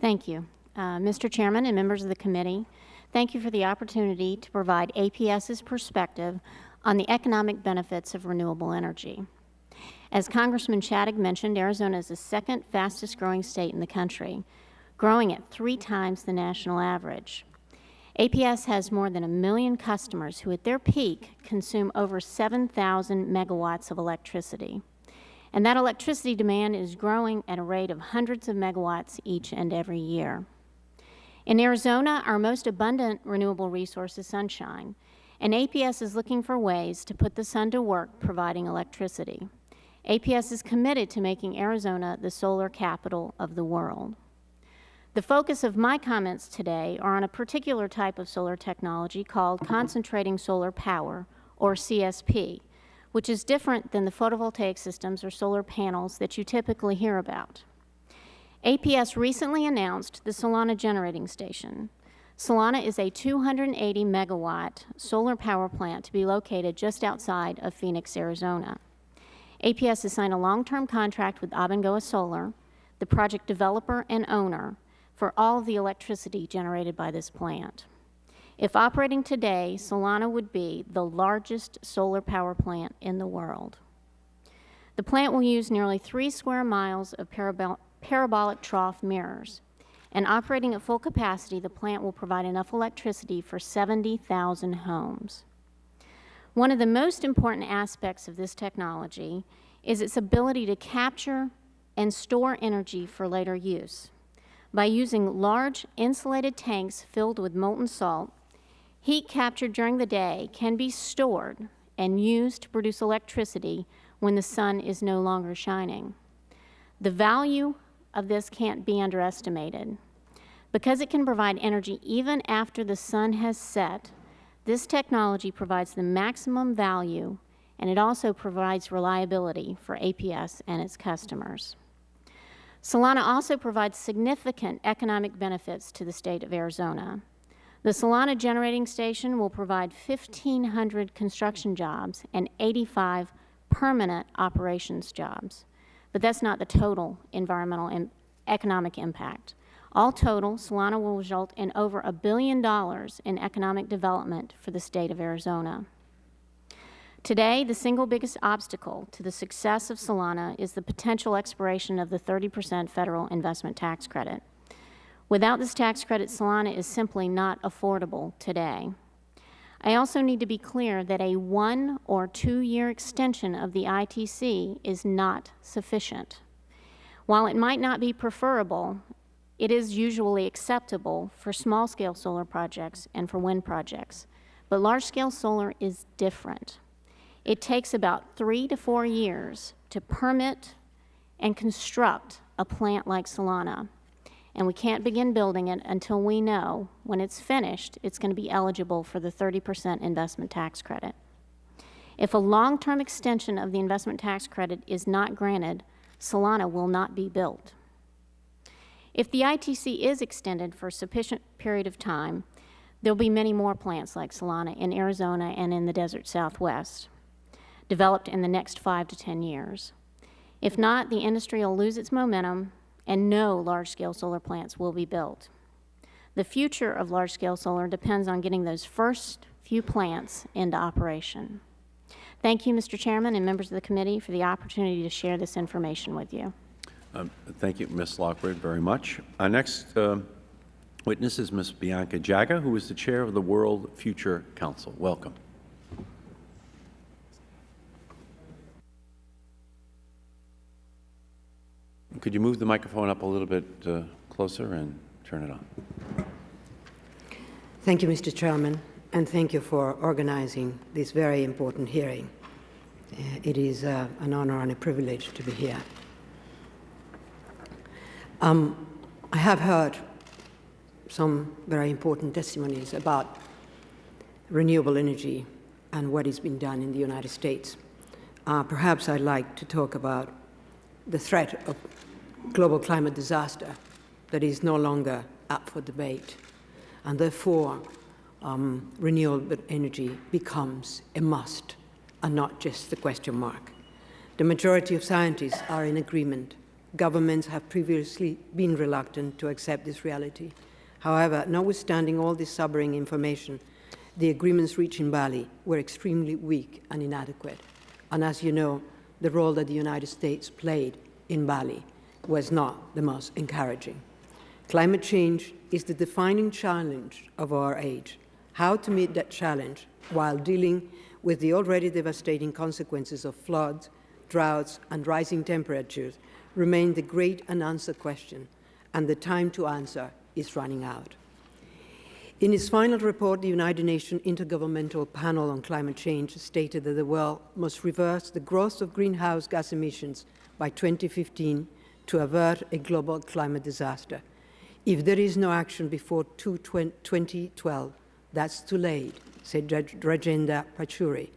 Thank you. Uh, Mr. Chairman and members of the committee, Thank you for the opportunity to provide APS's perspective on the economic benefits of renewable energy. As Congressman Shadegg mentioned, Arizona is the second fastest growing state in the country, growing at three times the national average. APS has more than a million customers who at their peak consume over 7,000 megawatts of electricity. And that electricity demand is growing at a rate of hundreds of megawatts each and every year. In Arizona, our most abundant renewable resource is sunshine, and APS is looking for ways to put the sun to work providing electricity. APS is committed to making Arizona the solar capital of the world. The focus of my comments today are on a particular type of solar technology called concentrating solar power, or CSP, which is different than the photovoltaic systems or solar panels that you typically hear about. APS recently announced the Solana Generating Station. Solana is a 280 megawatt solar power plant to be located just outside of Phoenix, Arizona. APS has signed a long-term contract with Abengoa Solar, the project developer and owner, for all of the electricity generated by this plant. If operating today, Solana would be the largest solar power plant in the world. The plant will use nearly three square miles of parabol parabolic trough mirrors. And operating at full capacity, the plant will provide enough electricity for 70,000 homes. One of the most important aspects of this technology is its ability to capture and store energy for later use. By using large insulated tanks filled with molten salt, heat captured during the day can be stored and used to produce electricity when the sun is no longer shining. The value of this can't be underestimated. Because it can provide energy even after the sun has set, this technology provides the maximum value and it also provides reliability for APS and its customers. Solana also provides significant economic benefits to the state of Arizona. The Solana Generating Station will provide 1,500 construction jobs and 85 permanent operations jobs. But that's not the total environmental and economic impact. All total, Solana will result in over a billion dollars in economic development for the state of Arizona. Today, the single biggest obstacle to the success of Solana is the potential expiration of the 30 percent federal investment tax credit. Without this tax credit, Solana is simply not affordable today. I also need to be clear that a one or two-year extension of the ITC is not sufficient. While it might not be preferable, it is usually acceptable for small-scale solar projects and for wind projects. But large-scale solar is different. It takes about three to four years to permit and construct a plant like Solana. And we can't begin building it until we know when it's finished, it's going to be eligible for the 30 percent investment tax credit. If a long-term extension of the investment tax credit is not granted, Solana will not be built. If the ITC is extended for a sufficient period of time, there will be many more plants like Solana in Arizona and in the desert southwest developed in the next five to 10 years. If not, the industry will lose its momentum and no large-scale solar plants will be built. The future of large-scale solar depends on getting those first few plants into operation. Thank you, Mr. Chairman and members of the committee, for the opportunity to share this information with you. Um, thank you, Ms. Lockwood, very much. Our next uh, witness is Ms. Bianca Jagger, who is the chair of the World Future Council. Welcome. Could you move the microphone up a little bit uh, closer and turn it on? Thank you, Mr. Chairman, and thank you for organizing this very important hearing. Uh, it is uh, an honor and a privilege to be here. Um, I have heard some very important testimonies about renewable energy and what is being done in the United States. Uh, perhaps I'd like to talk about the threat of global climate disaster that is no longer up for debate. And therefore, um, renewable energy becomes a must and not just the question mark. The majority of scientists are in agreement. Governments have previously been reluctant to accept this reality. However, notwithstanding all this sobering information, the agreements reached in Bali were extremely weak and inadequate. And as you know, the role that the United States played in Bali was not the most encouraging. Climate change is the defining challenge of our age. How to meet that challenge while dealing with the already devastating consequences of floods, droughts, and rising temperatures remain the great unanswered question, and the time to answer is running out. In his final report, the United Nations Intergovernmental Panel on Climate Change stated that the world must reverse the growth of greenhouse gas emissions by 2015 to avert a global climate disaster. If there is no action before 2012, that's too late, said Rajendra Pachauri,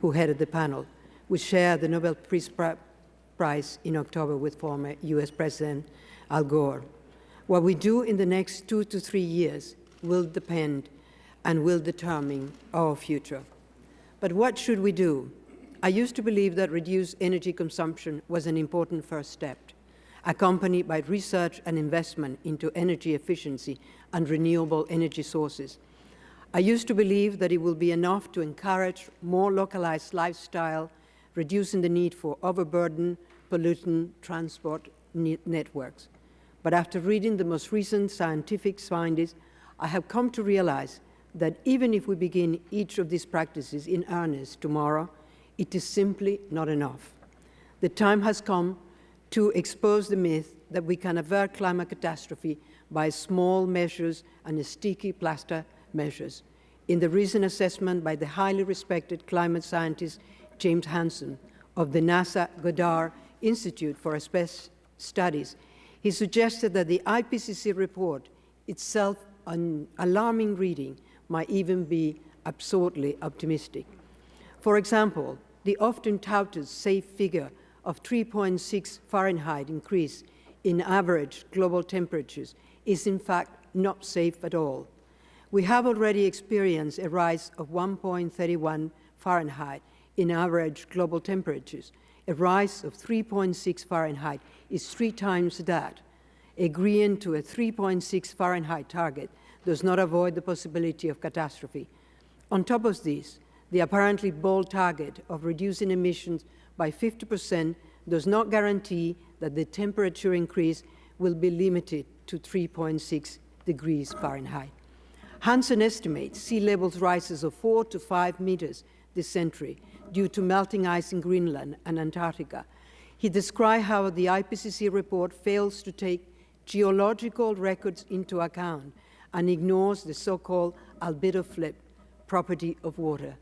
who headed the panel, which shared the Nobel Peace Prize in October with former U.S. President Al Gore. What we do in the next two to three years will depend and will determine our future. But what should we do? I used to believe that reduced energy consumption was an important first step, accompanied by research and investment into energy efficiency and renewable energy sources. I used to believe that it will be enough to encourage more localized lifestyle, reducing the need for overburden, pollutant transport networks. But after reading the most recent scientific findings, I have come to realize that even if we begin each of these practices in earnest tomorrow, it is simply not enough. The time has come to expose the myth that we can avert climate catastrophe by small measures and sticky plaster measures. In the recent assessment by the highly respected climate scientist James Hansen of the NASA Goddard Institute for Space Studies, he suggested that the IPCC report itself an alarming reading might even be absurdly optimistic. For example, the often touted safe figure of 3.6 Fahrenheit increase in average global temperatures is in fact not safe at all. We have already experienced a rise of 1.31 Fahrenheit in average global temperatures. A rise of 3.6 Fahrenheit is three times that agreeing to a 3.6 Fahrenheit target does not avoid the possibility of catastrophe. On top of this, the apparently bold target of reducing emissions by 50 percent does not guarantee that the temperature increase will be limited to 3.6 degrees Fahrenheit. Hansen estimates sea levels rises of 4 to 5 meters this century due to melting ice in Greenland and Antarctica. He described how the IPCC report fails to take geological records into account and ignores the so-called albedo flip property of water.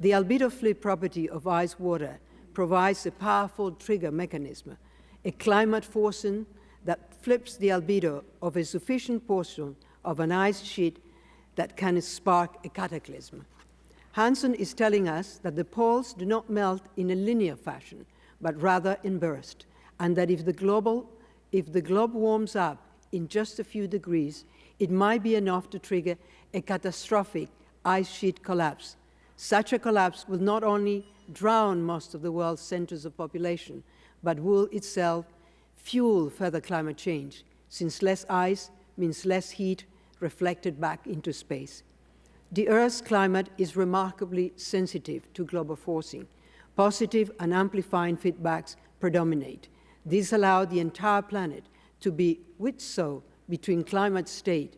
The albedo flip property of ice water provides a powerful trigger mechanism, a climate forcing that flips the albedo of a sufficient portion of an ice sheet that can spark a cataclysm. Hansen is telling us that the poles do not melt in a linear fashion, but rather in bursts, and that if the, global, if the globe warms up in just a few degrees, it might be enough to trigger a catastrophic ice sheet collapse. Such a collapse will not only drown most of the world's centers of population, but will itself fuel further climate change, since less ice means less heat reflected back into space. The Earth's climate is remarkably sensitive to global forcing. Positive and amplifying feedbacks predominate. These allowed the entire planet to be whipsawed between climate state.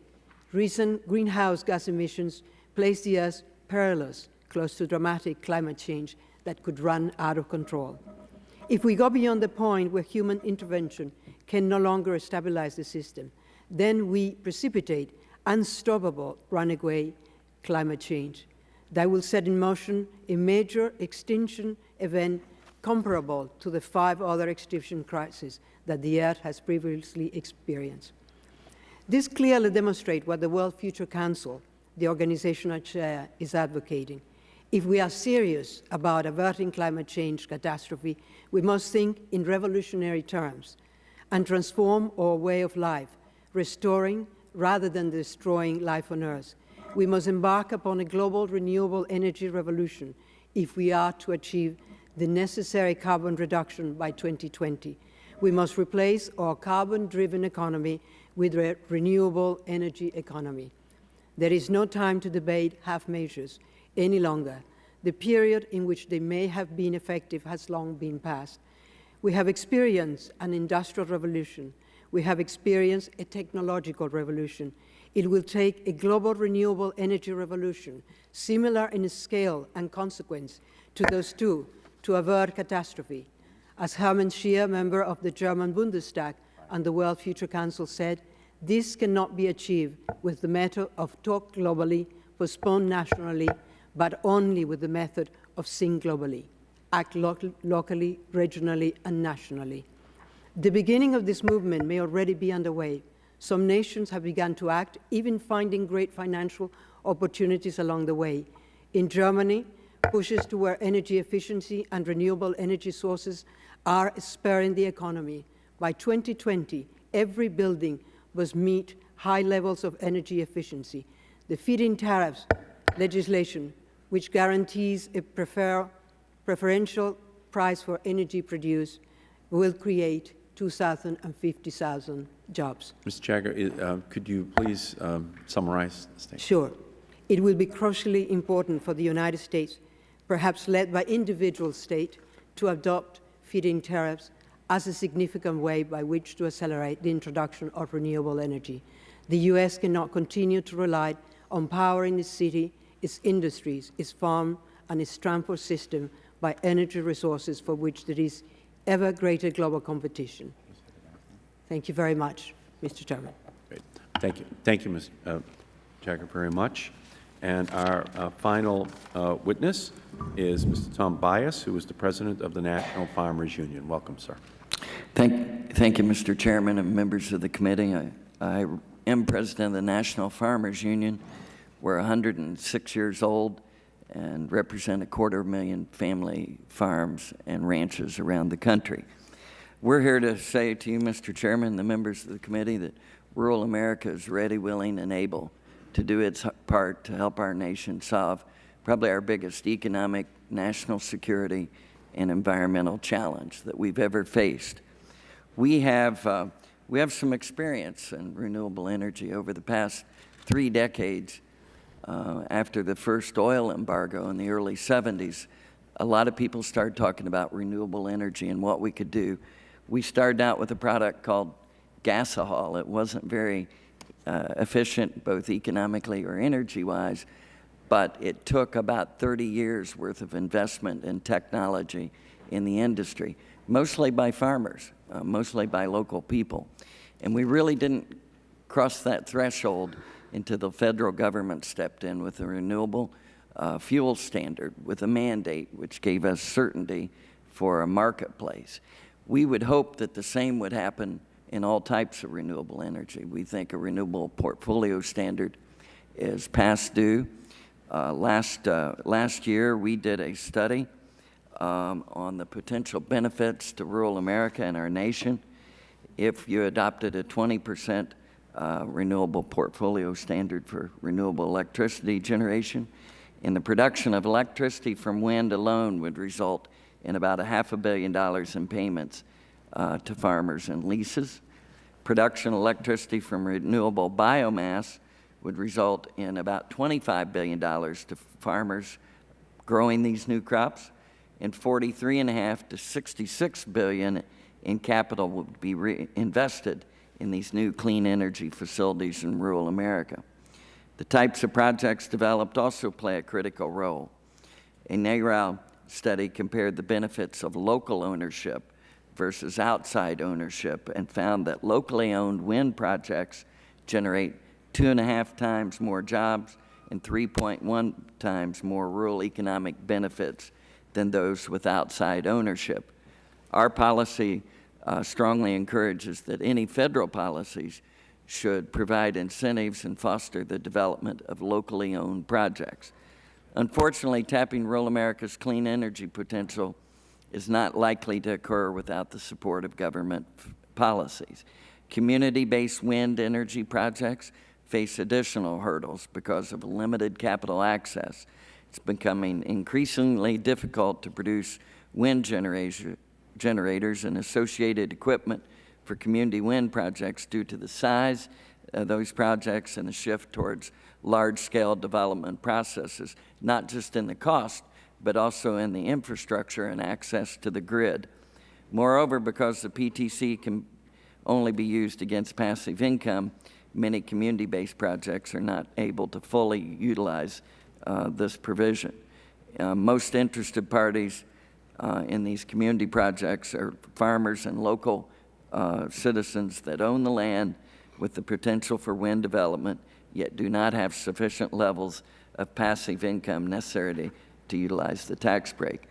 Recent greenhouse gas emissions place the Earth perilous, close to dramatic climate change that could run out of control. If we go beyond the point where human intervention can no longer stabilize the system, then we precipitate unstoppable runaway climate change that will set in motion a major extinction event comparable to the five other extinction crises that the Earth has previously experienced. This clearly demonstrates what the World Future Council, the organization I chair, is advocating. If we are serious about averting climate change catastrophe, we must think in revolutionary terms and transform our way of life, restoring rather than destroying life on Earth. We must embark upon a global renewable energy revolution if we are to achieve the necessary carbon reduction by 2020. We must replace our carbon-driven economy with a renewable energy economy. There is no time to debate half measures any longer. The period in which they may have been effective has long been past. We have experienced an industrial revolution. We have experienced a technological revolution. It will take a global renewable energy revolution, similar in scale and consequence to those two, to avert catastrophe. As Hermann Scheer, member of the German Bundestag and the World Future Council said, this cannot be achieved with the method of talk globally, postpone nationally, but only with the method of think globally, act lo locally, regionally, and nationally. The beginning of this movement may already be underway. Some nations have begun to act, even finding great financial opportunities along the way. In Germany, pushes to where energy efficiency and renewable energy sources are spurring the economy. By 2020, every building must meet high levels of energy efficiency. The feed-in tariffs legislation, which guarantees a prefer preferential price for energy produced, will create 2,000 and 50,000 jobs. Mr. Jagger, uh, could you please um, summarize the statement? Sure. It will be crucially important for the United States, perhaps led by individual states, to adopt feed-in tariffs as a significant way by which to accelerate the introduction of renewable energy. The U.S. cannot continue to rely on powering its city, its industries, its farm, and its transport system by energy resources for which there is ever greater global competition. Thank you very much, Mr. Chairman. Great. Thank you. Thank you, Ms. uh, Jagger, very much. And our uh, final uh, witness is Mr. Tom Buis, who is the President of the National Farmers Union. Welcome, sir. Thank, thank you, Mr. Chairman and members of the committee. I, I am President of the National Farmers Union. We're 106 years old and represent a quarter million family farms and ranches around the country. We're here to say to you, Mr. Chairman, the members of the committee, that rural America is ready, willing, and able to do its part to help our nation solve probably our biggest economic, national security, and environmental challenge that we've ever faced. We have, uh, we have some experience in renewable energy over the past three decades. Uh, after the first oil embargo in the early 70s, a lot of people started talking about renewable energy and what we could do. We started out with a product called gasohol. It wasn't very uh, efficient, both economically or energy-wise, but it took about 30 years worth of investment in technology in the industry, mostly by farmers, uh, mostly by local people. And we really didn't cross that threshold until the federal government stepped in with a renewable uh, fuel standard with a mandate which gave us certainty for a marketplace. We would hope that the same would happen in all types of renewable energy. We think a renewable portfolio standard is past due. Uh, last, uh, last year, we did a study um, on the potential benefits to rural America and our nation if you adopted a 20 percent uh, renewable portfolio standard for renewable electricity generation. And the production of electricity from wind alone would result in about a half a billion dollars in payments uh, to farmers and leases. Production of electricity from renewable biomass would result in about $25 billion to farmers growing these new crops, and 43.5 to 66 billion in capital would be reinvested in these new clean energy facilities in rural America. The types of projects developed also play a critical role. A NREL study compared the benefits of local ownership versus outside ownership and found that locally owned wind projects generate two and a half times more jobs and 3.1 times more rural economic benefits than those with outside ownership. Our policy uh, strongly encourages that any federal policies should provide incentives and foster the development of locally owned projects. Unfortunately, tapping rural America's clean energy potential is not likely to occur without the support of government policies. Community-based wind energy projects face additional hurdles because of limited capital access. It's becoming increasingly difficult to produce wind generators and associated equipment for community wind projects due to the size of those projects and the shift towards large-scale development processes, not just in the cost, but also in the infrastructure and access to the grid. Moreover, because the PTC can only be used against passive income, many community-based projects are not able to fully utilize uh, this provision. Uh, Most interested parties uh, in these community projects are farmers and local uh, citizens that own the land with the potential for wind development, yet do not have sufficient levels of passive income necessary to utilize the tax break.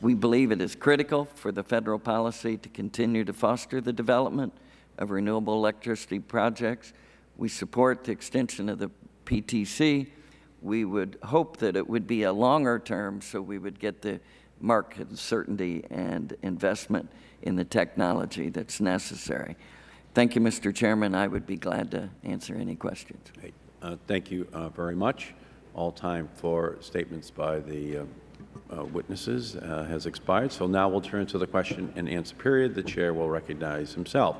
We believe it is critical for the federal policy to continue to foster the development of renewable electricity projects. We support the extension of the PTC. We would hope that it would be a longer term so we would get the market certainty and investment in the technology that's necessary. Thank you, Mr. Chairman. I would be glad to answer any questions. Uh, Thank you uh, very much. All time for statements by the uh, uh, witnesses uh, has expired, so now we'll turn to the question and answer period. The Chair will recognize himself.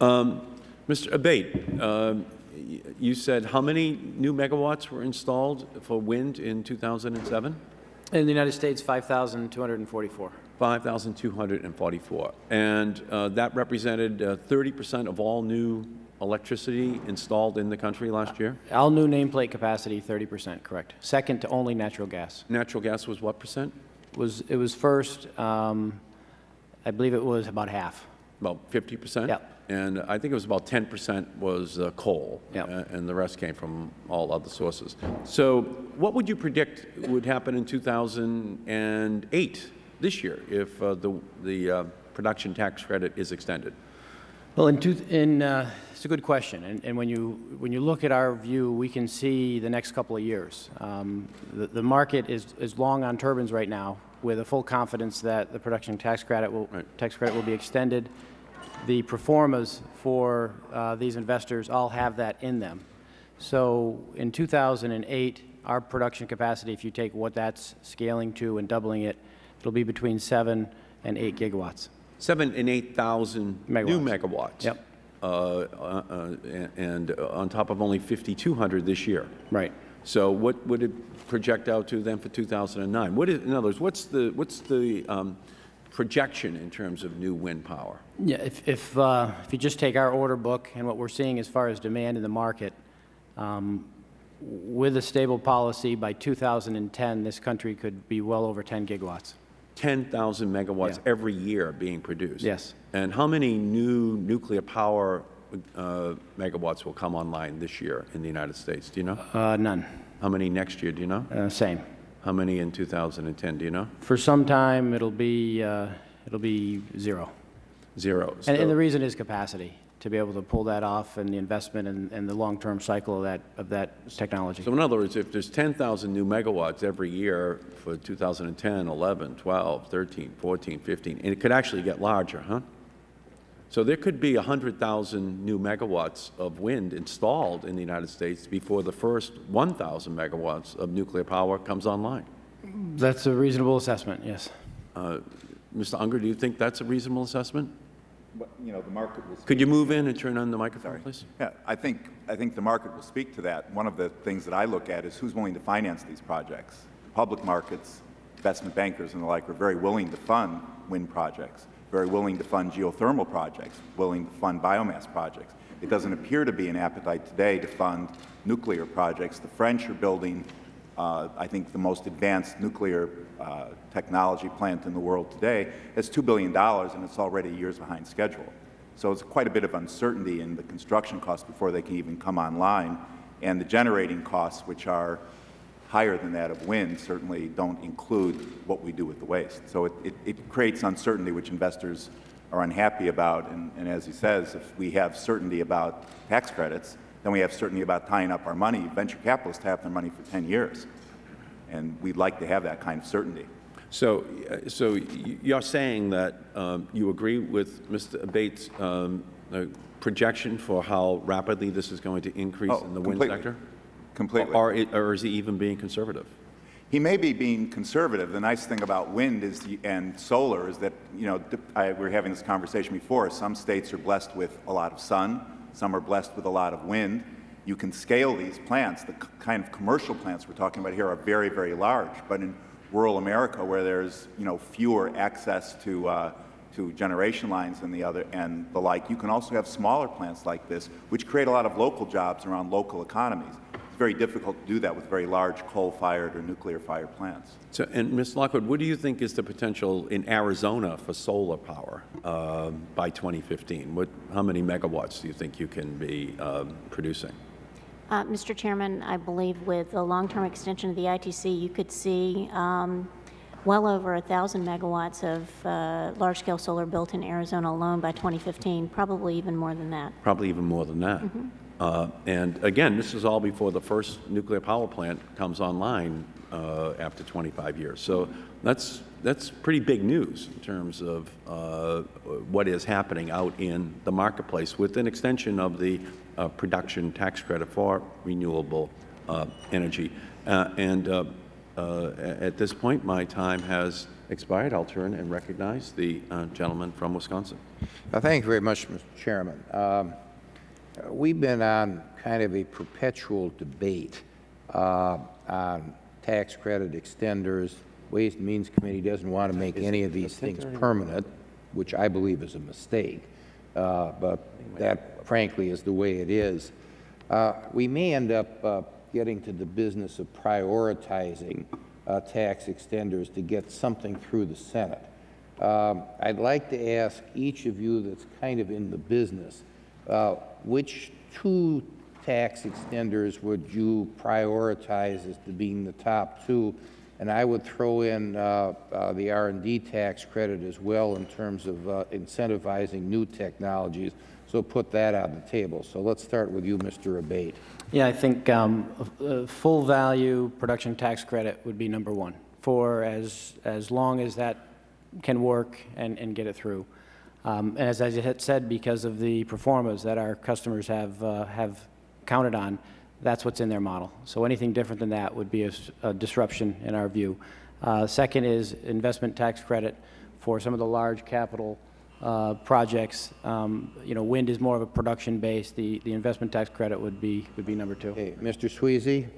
Um, Mr. Abate, um, you said how many new megawatts were installed for wind in 2007? In the United States, 5,244. 5,244. And uh, that represented uh, 30% of all new electricity installed in the country last year? All new nameplate capacity, 30%, correct. Second to only natural gas. Natural gas was what percent? Was, it was first, um, I believe it was about half. About 50%? Yep. And I think it was about 10% was uh, coal. Yep. uh, And the rest came from all other sources. So what would you predict would happen in 2008, this year, if uh, the, the uh, production tax credit is extended? Well, in, two, in uh, it's a good question, and, and when you when you look at our view, we can see the next couple of years. Um, the, the market is is long on turbines right now, with a full confidence that the production tax credit will tax credit will be extended. The pro formas for uh, these investors all have that in them. So in 2008, our production capacity, if you take what that's scaling to and doubling it, it'll be between seven and eight gigawatts. Seven and 8,000 new Megawatts. Yep. Uh, uh, uh, And on top of only 5,200 this year. Right. So what would it project out to then for 2009? What is, in other words, what's the, what's the um, projection in terms of new wind power? Yeah, if, if, uh, if you just take our order book and what we're seeing as far as demand in the market, um, with a stable policy, by 2010, this country could be well over 10 gigawatts. 10,000 megawatts Yeah. every year being produced? Yes. And how many new nuclear power uh, megawatts will come online this year in the United States? Do you know? Uh, none. How many next year, do you know? Uh, same. How many in 2010, do you know? For some time, it'll be, uh, it'll be zero. Zero. And, and the reason is capacity, to be able to pull that off and the investment and, and the long-term cycle of that, of that technology. So in other words, if there's 10,000 new megawatts every year for 2010, 11, 12, 13, 14, 15, and it could actually get larger, huh? So there could be 100,000 new megawatts of wind installed in the United States before the first 1,000 megawatts of nuclear power comes online. That's a reasonable assessment, yes. Uh, Mr. Unger, do you think that's a reasonable assessment? You know, the market will. Could you move in and turn on the microphone, Sorry. please? Yeah, I think, I think the market will speak to that. One of the things that I look at is who's willing to finance these projects. The Public markets, investment bankers and the like are very willing to fund wind projects, very willing to fund geothermal projects, willing to fund biomass projects. It doesn't appear to be an appetite today to fund nuclear projects. The French are building, uh, I think, the most advanced nuclear uh, technology plant in the world today. It's $2 billion, and it's already years behind schedule. So it's quite a bit of uncertainty in the construction costs before they can even come online. And the generating costs, which are higher than that of wind, certainly don't include what we do with the waste. So it, it, it creates uncertainty which investors are unhappy about. And, and as he says, if we have certainty about tax credits, then we have certainty about tying up our money. Venture capitalists have their money for 10 years. And we'd like to have that kind of certainty. So, uh, so you're saying that um, you agree with Mr. Bates' um, uh, projection for how rapidly this is going to increase Oh, in the wind sector? Completely. Or, it- or is he even being conservative? He may be being conservative. The nice thing about wind is the, and solar is that, you know, I, we were having this conversation before. Some states are blessed with a lot of sun, some are blessed with a lot of wind. You can scale these plants. The kind of commercial plants we're talking about here are very, very large. But in rural America, where there's, you know, fewer access to, uh, to generation lines and the other and the like. You can also have smaller plants like this, which create a lot of local jobs around local economies. It's very difficult to do that with very large coal-fired or nuclear-fired plants. So, and Ms. Lockwood, what do you think is the potential in Arizona for solar power um, by 2015? What, how many megawatts do you think you can be um, producing? Uh, Mr. Chairman, I believe with the long-term extension of the ITC, you could see um, well over 1,000 megawatts of uh, large-scale solar built in Arizona alone by 2015, probably even more than that. Probably even more than that. Uh, And again, this is all before the first nuclear power plant comes online uh, after 25 years. So that's, that's pretty big news in terms of uh, what is happening out in the marketplace with an extension of the uh, production tax credit for renewable uh, energy. And at this point, my time has expired. I'll turn and recognize the gentleman from Wisconsin. Uh, Thank you very much, Mr. Chairman. Um, We've been on kind of a perpetual debate uh, on tax credit extenders. Ways and Means Committee doesn't want to make any of these things permanent, which I believe is a mistake, Uh, but that frankly is the way it is. Uh, We may end up uh, getting to the business of prioritizing uh, tax extenders to get something through the Senate. Um, I'd like to ask each of you that's kind of in the business, uh, which two tax extenders would you prioritize as to being the top two? And I would throw in uh, uh, the r and D tax credit as well in terms of uh, incentivizing new technologies. So put that on the table. So let's start with you, Mr. Abate. Yeah, I think um, a full value production tax credit would be number one for as, as long as that can work and, and get it through. Um, And as I had said, because of the performance that our customers have, uh, have counted on, that's what's in their model. So anything different than that would be a disruption in our view. Uh, Second is investment tax credit for some of the large capital uh, projects. Um, You know, wind is more of a production base. The, the investment tax credit would be, would be number two. Okay, Mr. Swezey?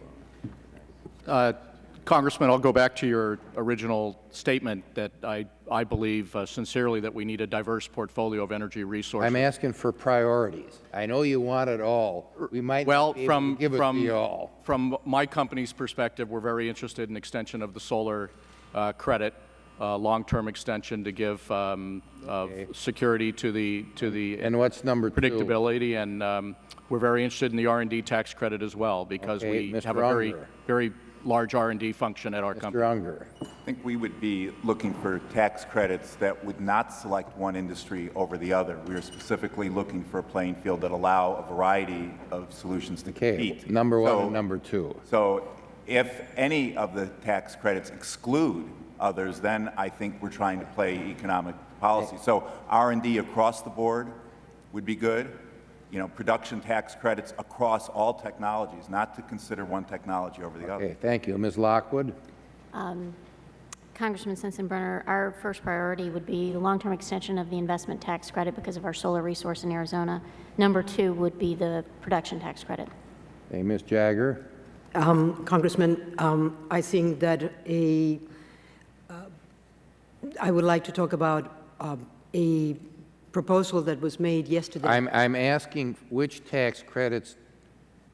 Congressman, I'll go back to your original statement that I, I believe uh, sincerely that we need a diverse portfolio of energy resources. I'm asking for priorities. I know you want it all. We might Well, not be able from, to give it to from, you all. from my company's perspective, we're very interested in extension of the solar uh, credit, uh, long-term extension to give um, uh, security to the, to the And what's number two? predictability, and um, we're very interested in the r and D tax credit as well, because Okay, we Mr. have a very, very large r and D function at our company. Mr. Unger? I think we would be looking for tax credits that would not select one industry over the other. We are specifically looking for a playing field that allow a variety of solutions to Okay, compete. number one So- and number two. So if any of the tax credits exclude others, then I think we're trying to play economic policy. So r and D across the board would be good. You know, production tax credits across all technologies, not to consider one technology over the other. Okay, thank you. Ms. Lockwood? Congressman Sensenbrenner, our first priority would be the long-term extension of the investment tax credit because of our solar resource in Arizona. Number two would be the production tax credit. Hey, Ms. Jagger? Um, Congressman, um, I think that a, uh, I would like to talk about um, a proposal that was made yesterday. I'm, I'm asking which tax credits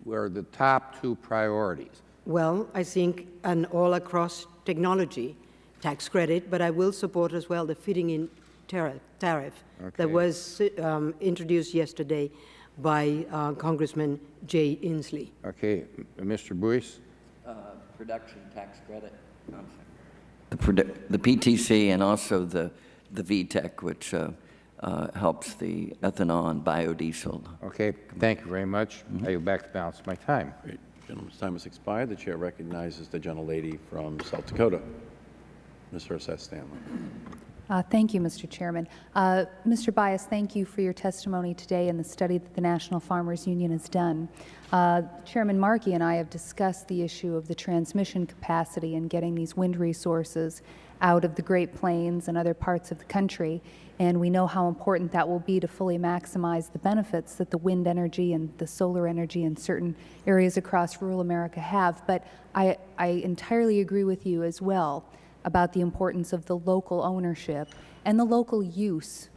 were the top two priorities? Well, I think an all-across technology tax credit, but I will support as well the fitting-in tariff, tariff Okay. that was um, introduced yesterday by uh, Congressman Jay Inslee. Okay, Mr. Buis? Uh, Production tax credit. I'm. The the PTC and also the, the VEETC, which uh, uh, helps the ethanol and biodiesel. Okay, thank you very much. I yield back the balance of my time. Great. Gentleman's time has expired. The chair recognizes the gentlelady from South Dakota, Ms. Herseth Sandlin. Uh, Thank you, Mr. Chairman. Uh, Mr. Buis, thank you for your testimony today and the study that the National Farmers Union has done. Uh, Chairman Markey and I have discussed the issue of the transmission capacity and getting these wind resources out of the Great Plains and other parts of the country, and we know how important that will be to fully maximize the benefits that the wind energy and the solar energy in certain areas across rural America have. But I, I entirely agree with you as well about the importance of the local ownership and the local use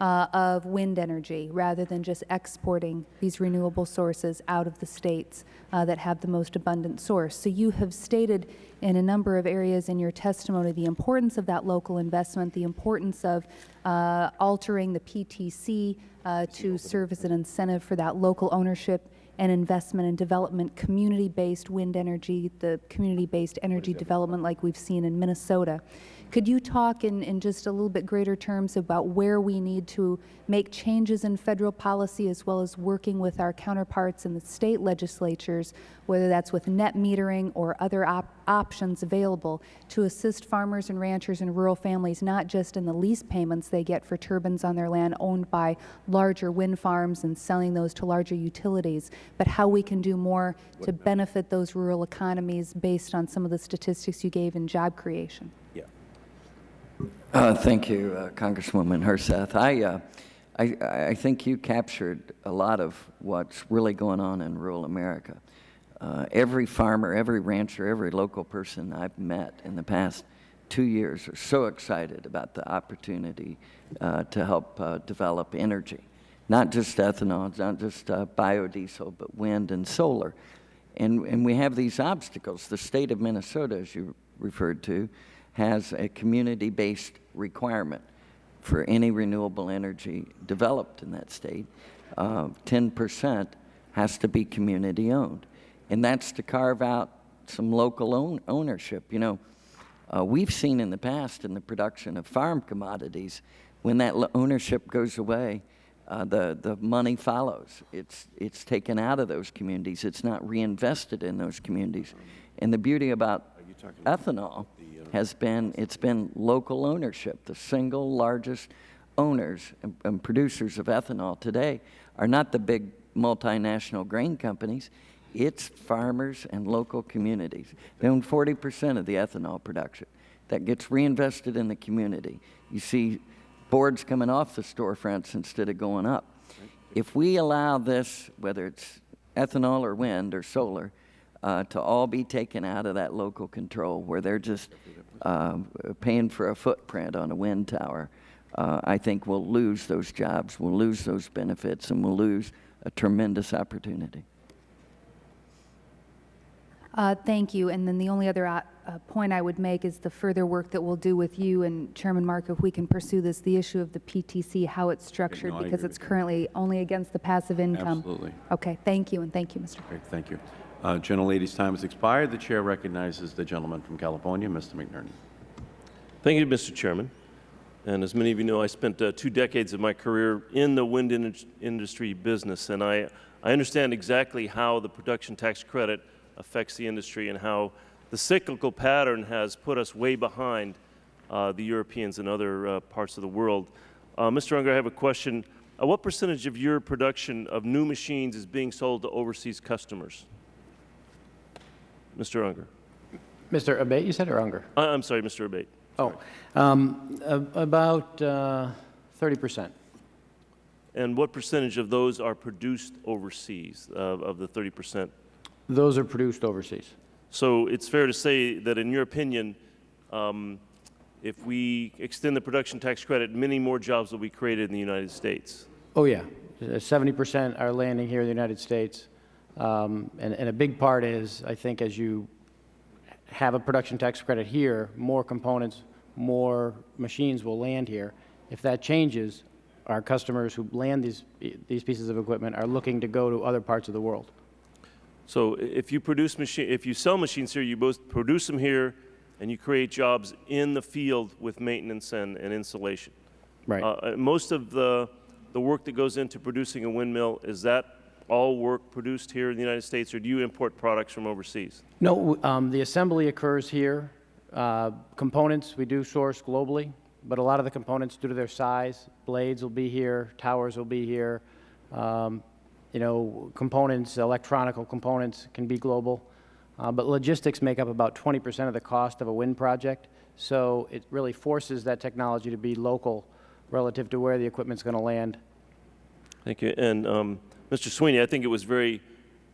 uh, of wind energy rather than just exporting these renewable sources out of the states uh, that have the most abundant source. So you have stated in a number of areas in your testimony the importance of that local investment, the importance of uh, altering the PTC uh, to serve as an incentive for that local ownership and investment and development, community-based wind energy, the community-based energy development like we've seen in Minnesota. Could you talk in, in just a little bit greater terms about where we need to make changes in federal policy as well as working with our counterparts in the state legislatures, whether that's with net metering or other op options available to assist farmers and ranchers and rural families, not just in the lease payments they get for turbines on their land owned by larger wind farms and selling those to larger utilities, but how we can do more to uh, benefit those rural economies based on some of the statistics you gave in job creation? Uh, thank you, uh, Congresswoman Herseth. I, uh, I, I think you captured a lot of what's really going on in rural America. Uh, every farmer, every rancher, every local person I've met in the past two years are so excited about the opportunity uh, to help uh, develop energy. Not just ethanol, not just biodiesel, but wind and solar. And, and we have these obstacles. The state of Minnesota, as you referred to, has a community-based requirement for any renewable energy developed in that state. 10% uh, has to be community-owned. And that's to carve out some local own ownership. You know, uh, we've seen in the past in the production of farm commodities, when that ownership goes away, uh, the, the money follows. It's, it's taken out of those communities. It's not reinvested in those communities. And the beauty about ethanol has been, it's been local ownership. The single largest owners and, and producers of ethanol today are not the big multinational grain companies. It's farmers and local communities. They own 40 percent of the ethanol production. That gets reinvested in the community. You see boards coming off the storefronts instead of going up. If we allow this, whether it's ethanol or wind or solar, uh, to all be taken out of that local control where they're just uh, paying for a footprint on a wind tower, uh, I think we'll lose those jobs, we'll lose those benefits, and we'll lose a tremendous opportunity. Uh, thank you. And then the only other uh, uh, point I would make is the further work that we'll do with you and Chairman Mark, if we can pursue this, the issue of the PTC, how it's structured, no, because it's currently only against the passive income. Absolutely. Okay, thank you, and thank you, Mr. Great, thank you. Uh, gentlelady's time has expired. The chair recognizes the gentleman from California, Mr. McNerney. Thank you, Mr. Chairman. And as many of you know, I spent uh, two decades of my career in the wind in industry business, and I, I understand exactly how the production tax credit affects the industry and how the cyclical pattern has put us way behind uh, the Europeans and other uh, parts of the world. Uh, Mr. Unger, I have a question. What percentage of your production of new machines is being sold to overseas customers? Mr. Unger. Mr. Abate, you said, or Unger? I, am sorry, Mr. Abate. Oh, um, about uh, 30 percent. And what percentage of those are produced overseas, uh, of the 30 percent? Those are produced overseas. So it's fair to say that, in your opinion, um, if we extend the production tax credit, many more jobs will be created in the United States. Oh, yeah. 70 percent are landing here in the United States. Um, and, and, a big part is, I think, as you have a production tax credit here, more components, more machines will land here. If that changes, our customers who land these, these pieces of equipment are looking to go to other parts of the world. So if you produce machine, if you sell machines here, you both produce them here, and you create jobs in the field with maintenance and, and installation. Right. Uh, most of the the work that goes into producing a windmill is that all work produced here in the United States, or do you import products from overseas? No, um, the assembly occurs here. Uh, components we do source globally, but a lot of the components, due to their size, blades will be here, towers will be here. Um, you know, components, electronical components can be global. Uh, but logistics make up about 20 percent of the cost of a wind project. So it really forces that technology to be local relative to where the equipment is going to land. Thank you. And um, Mr. Swezey, I think it was very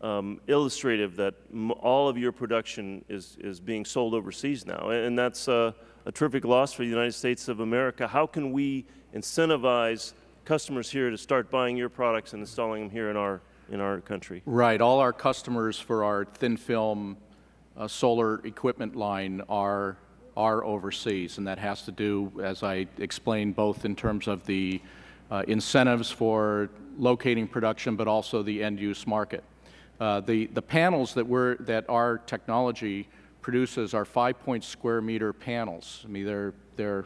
um, illustrative that all of your production is, is being sold overseas now, and that's uh, a terrific loss for the United States of America. How can we incentivize customers here to start buying your products and installing them here in our, in our country? Right. All our customers for our thin film uh, solar equipment line are, are overseas, and that has to do, as I explained, both in terms of the uh, incentives for locating production, but also the end-use market. Uh, the, the panels that, we're, that our technology produces are five-point square meter panels. I mean, they're, they're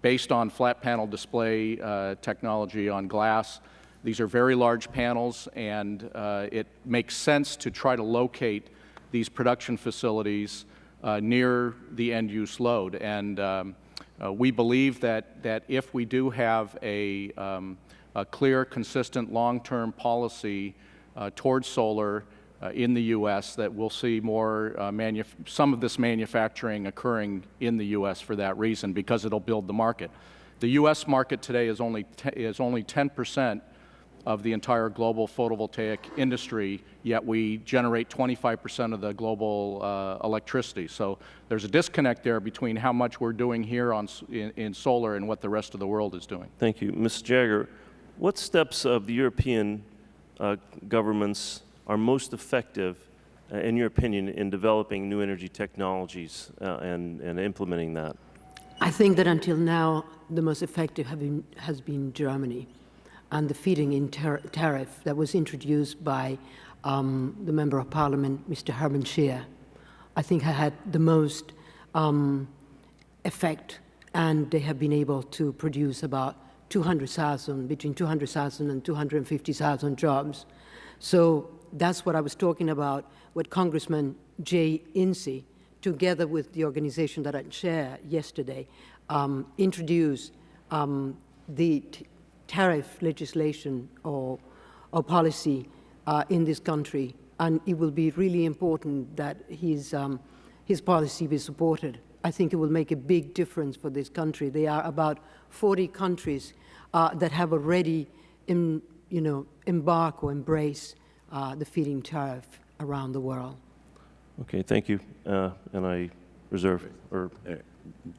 based on flat panel display uh, technology on glass. These are very large panels, and uh, it makes sense to try to locate these production facilities uh, near the end-use load. And um, uh, we believe that, that if we do have a, um, a clear, consistent, long-term policy uh, towards solar uh, in the U.S., that we'll see more uh, some of this manufacturing occurring in the U.S. for that reason, because it'll build the market. The U.S. market today is only is only 10 percent of the entire global photovoltaic industry, yet we generate 25 percent of the global uh, electricity. So there's a disconnect there between how much we're doing here on, in, in, solar and what the rest of the world is doing. Thank you. Ms. Jagger, what steps of the European uh, governments are most effective, uh, in your opinion, in developing new energy technologies uh, and, and implementing that? I think that until now, the most effective been, has been Germany and the feeding-in tariff that was introduced by um, the Member of Parliament, Mr. Hermann Scheer, I think had the most um, effect, and they have been able to produce about 200,000, between 200,000 and 250,000 jobs. So that's what I was talking about with Congressman Jay Inslee, together with the organization that I chair yesterday, um, introduced um, the tariff legislation or, or policy uh, in this country. And it will be really important that his, um, his policy be supported. I think it will make a big difference for this country. There are about 40 countries uh, that have already in, you know, embarked or embraced uh, the feed-in tariff around the world. Okay, thank you. Uh, and I reserve or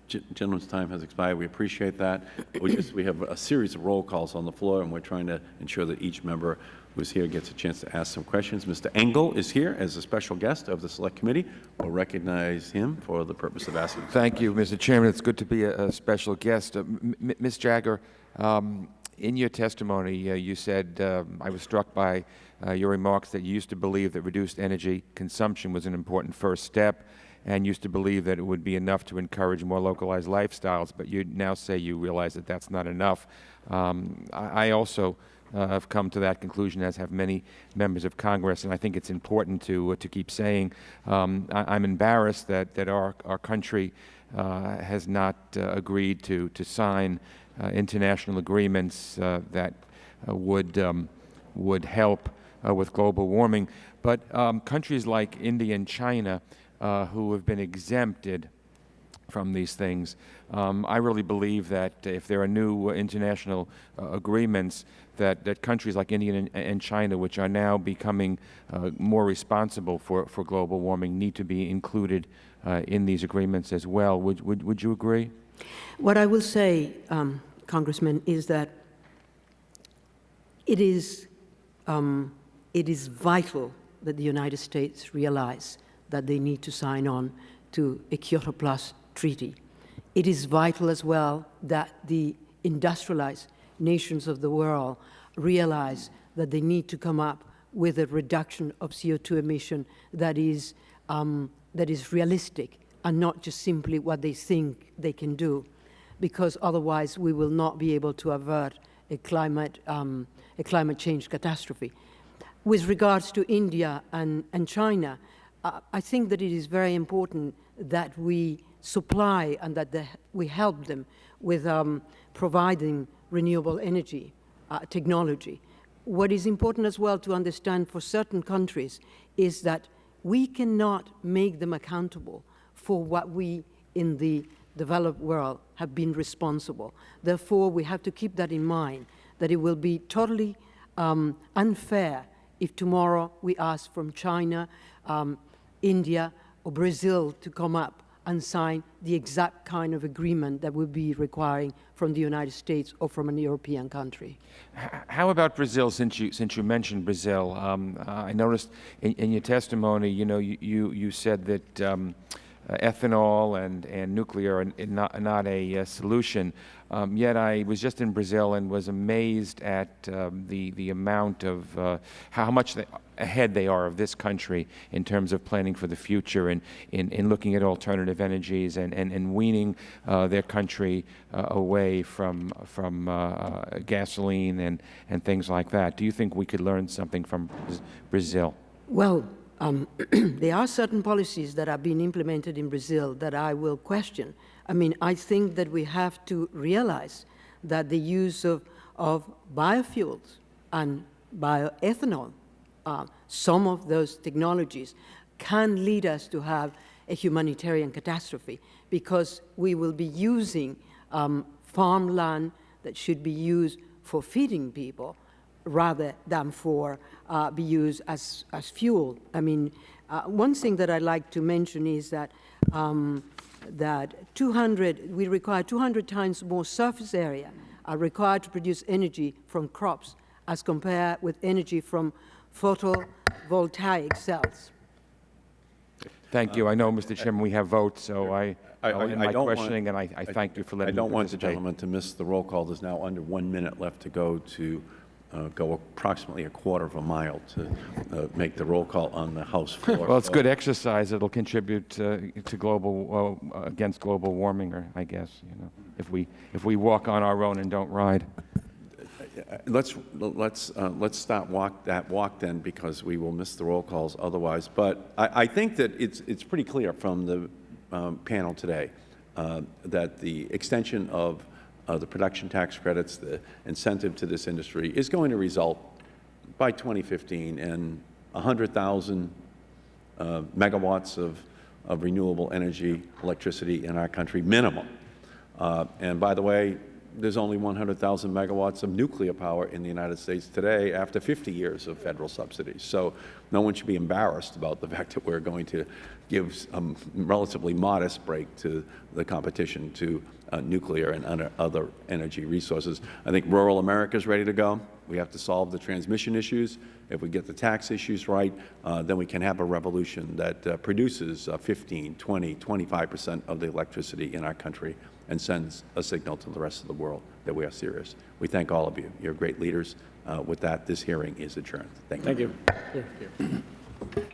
gentleman's time has expired. We appreciate that. We just we have a series of roll calls on the floor, and we're trying to ensure that each member who's here gets a chance to ask some questions. Mr. Engel is here as a special guest of the Select Committee. We'll recognize him for the purpose of asking. Thank you, Mr. Chairman. It's good to be a, a special guest. Uh, Ms. Jagger, um, in your testimony, uh, you said, uh, I was struck by uh, your remarks that you used to believe that reduced energy consumption was an important first step and used to believe that it would be enough to encourage more localized lifestyles, but you now say you realize that that's not enough. Um, I, I, also uh, have come to that conclusion, as have many members of Congress, and I think it's important to, uh, to keep saying um, I, am embarrassed that, that our, our country uh, has not uh, agreed to, to sign uh, international agreements uh, that would, um, would help with global warming. But um, countries like India and China uh, who have been exempted from these things. Um, I really believe that if there are new uh, international uh, agreements, that, that countries like India and, and China, which are now becoming uh, more responsible for, for global warming, need to be included uh, in these agreements as well. Would, would, would you agree? What I will say, um, Congressman, is that it is, um, it is vital that the United States realize that they need to sign on to a Kyoto Plus treaty. It is vital as well that the industrialized nations of the world realize that they need to come up with a reduction of CO2 emission that is, um, that is realistic and not just simply what they think they can do, because otherwise we will not be able to avert a climate, um, a climate change catastrophe. With regards to India and, and China, I think that it is very important that we supply and that the, we help them with um, providing renewable energy uh, technology. What is important as well to understand for certain countries is that we cannot make them accountable for what we in the developed world have been responsible. Therefore, we have to keep that in mind, that it will be totally um, unfair if tomorrow we ask from China um, India or Brazil to come up and sign the exact kind of agreement that we'll be requiring from the United States or from a European country. How about Brazil, since you, since you mentioned Brazil? Um, uh, I noticed in, in your testimony, you know, you, you, you said that um, uh, ethanol and, and nuclear are not, not a uh, solution. Um, yet I was just in Brazil and was amazed at um, the, the amount of uh, how much they, ahead they are of this country in terms of planning for the future and in, in looking at alternative energies and, and, and weaning uh, their country uh, away from, from uh, gasoline and, and things like that. Do you think we could learn something from Brazil? Well, um, there are certain policies that are being implemented in Brazil that I will question. I mean, I think that we have to realize that the use of, of biofuels and bioethanol, uh, some of those technologies, can lead us to have a humanitarian catastrophe because we will be using um, farmland that should be used for feeding people rather than for uh, be used as, as fuel. I mean, uh, one thing that I'd like to mention is that um, that 200, we require 200 times more surface area are required to produce energy from crops as compared with energy from photovoltaic cells. Thank you. I know, Mr. Chairman, we have votes, so I, I- I'll end I my don't want- questioning, and I, I thank you for letting me I don't want the gentleman to miss the roll call. There's now under one minute left to go to uh, go approximately a quarter of a mile to uh, make the roll call on the House floor. Well, it's good exercise. It'll contribute uh, to global, uh, against global warming, or I guess, you know, if we, if we walk on our own and don't ride. Let's, let's, uh, let's stop walk, that walk then, because we will miss the roll calls otherwise. But I, I think that it's, it's pretty clear from the um, panel today uh, that the extension of uh, the production tax credits, the incentive to this industry, is going to result by 2015 in 100,000 uh, megawatts of, of renewable energy, electricity in our country, minimum. Uh, and by the way, there's only 100,000 megawatts of nuclear power in the United States today after 50 years of federal subsidies. So no one should be embarrassed about the fact that we're going to give a relatively modest break to the competition to uh, nuclear and other- energy resources. I think rural America is ready to go. We have to solve the transmission issues. If we get the tax issues right, uh, then we can have a revolution that uh, produces uh, 15, 20, 25 percent of the electricity in our country and sends a signal to the rest of the world that we are serious. We thank all of you. You're great leaders. Uh, With that, this hearing is adjourned. Thank you. Thank you.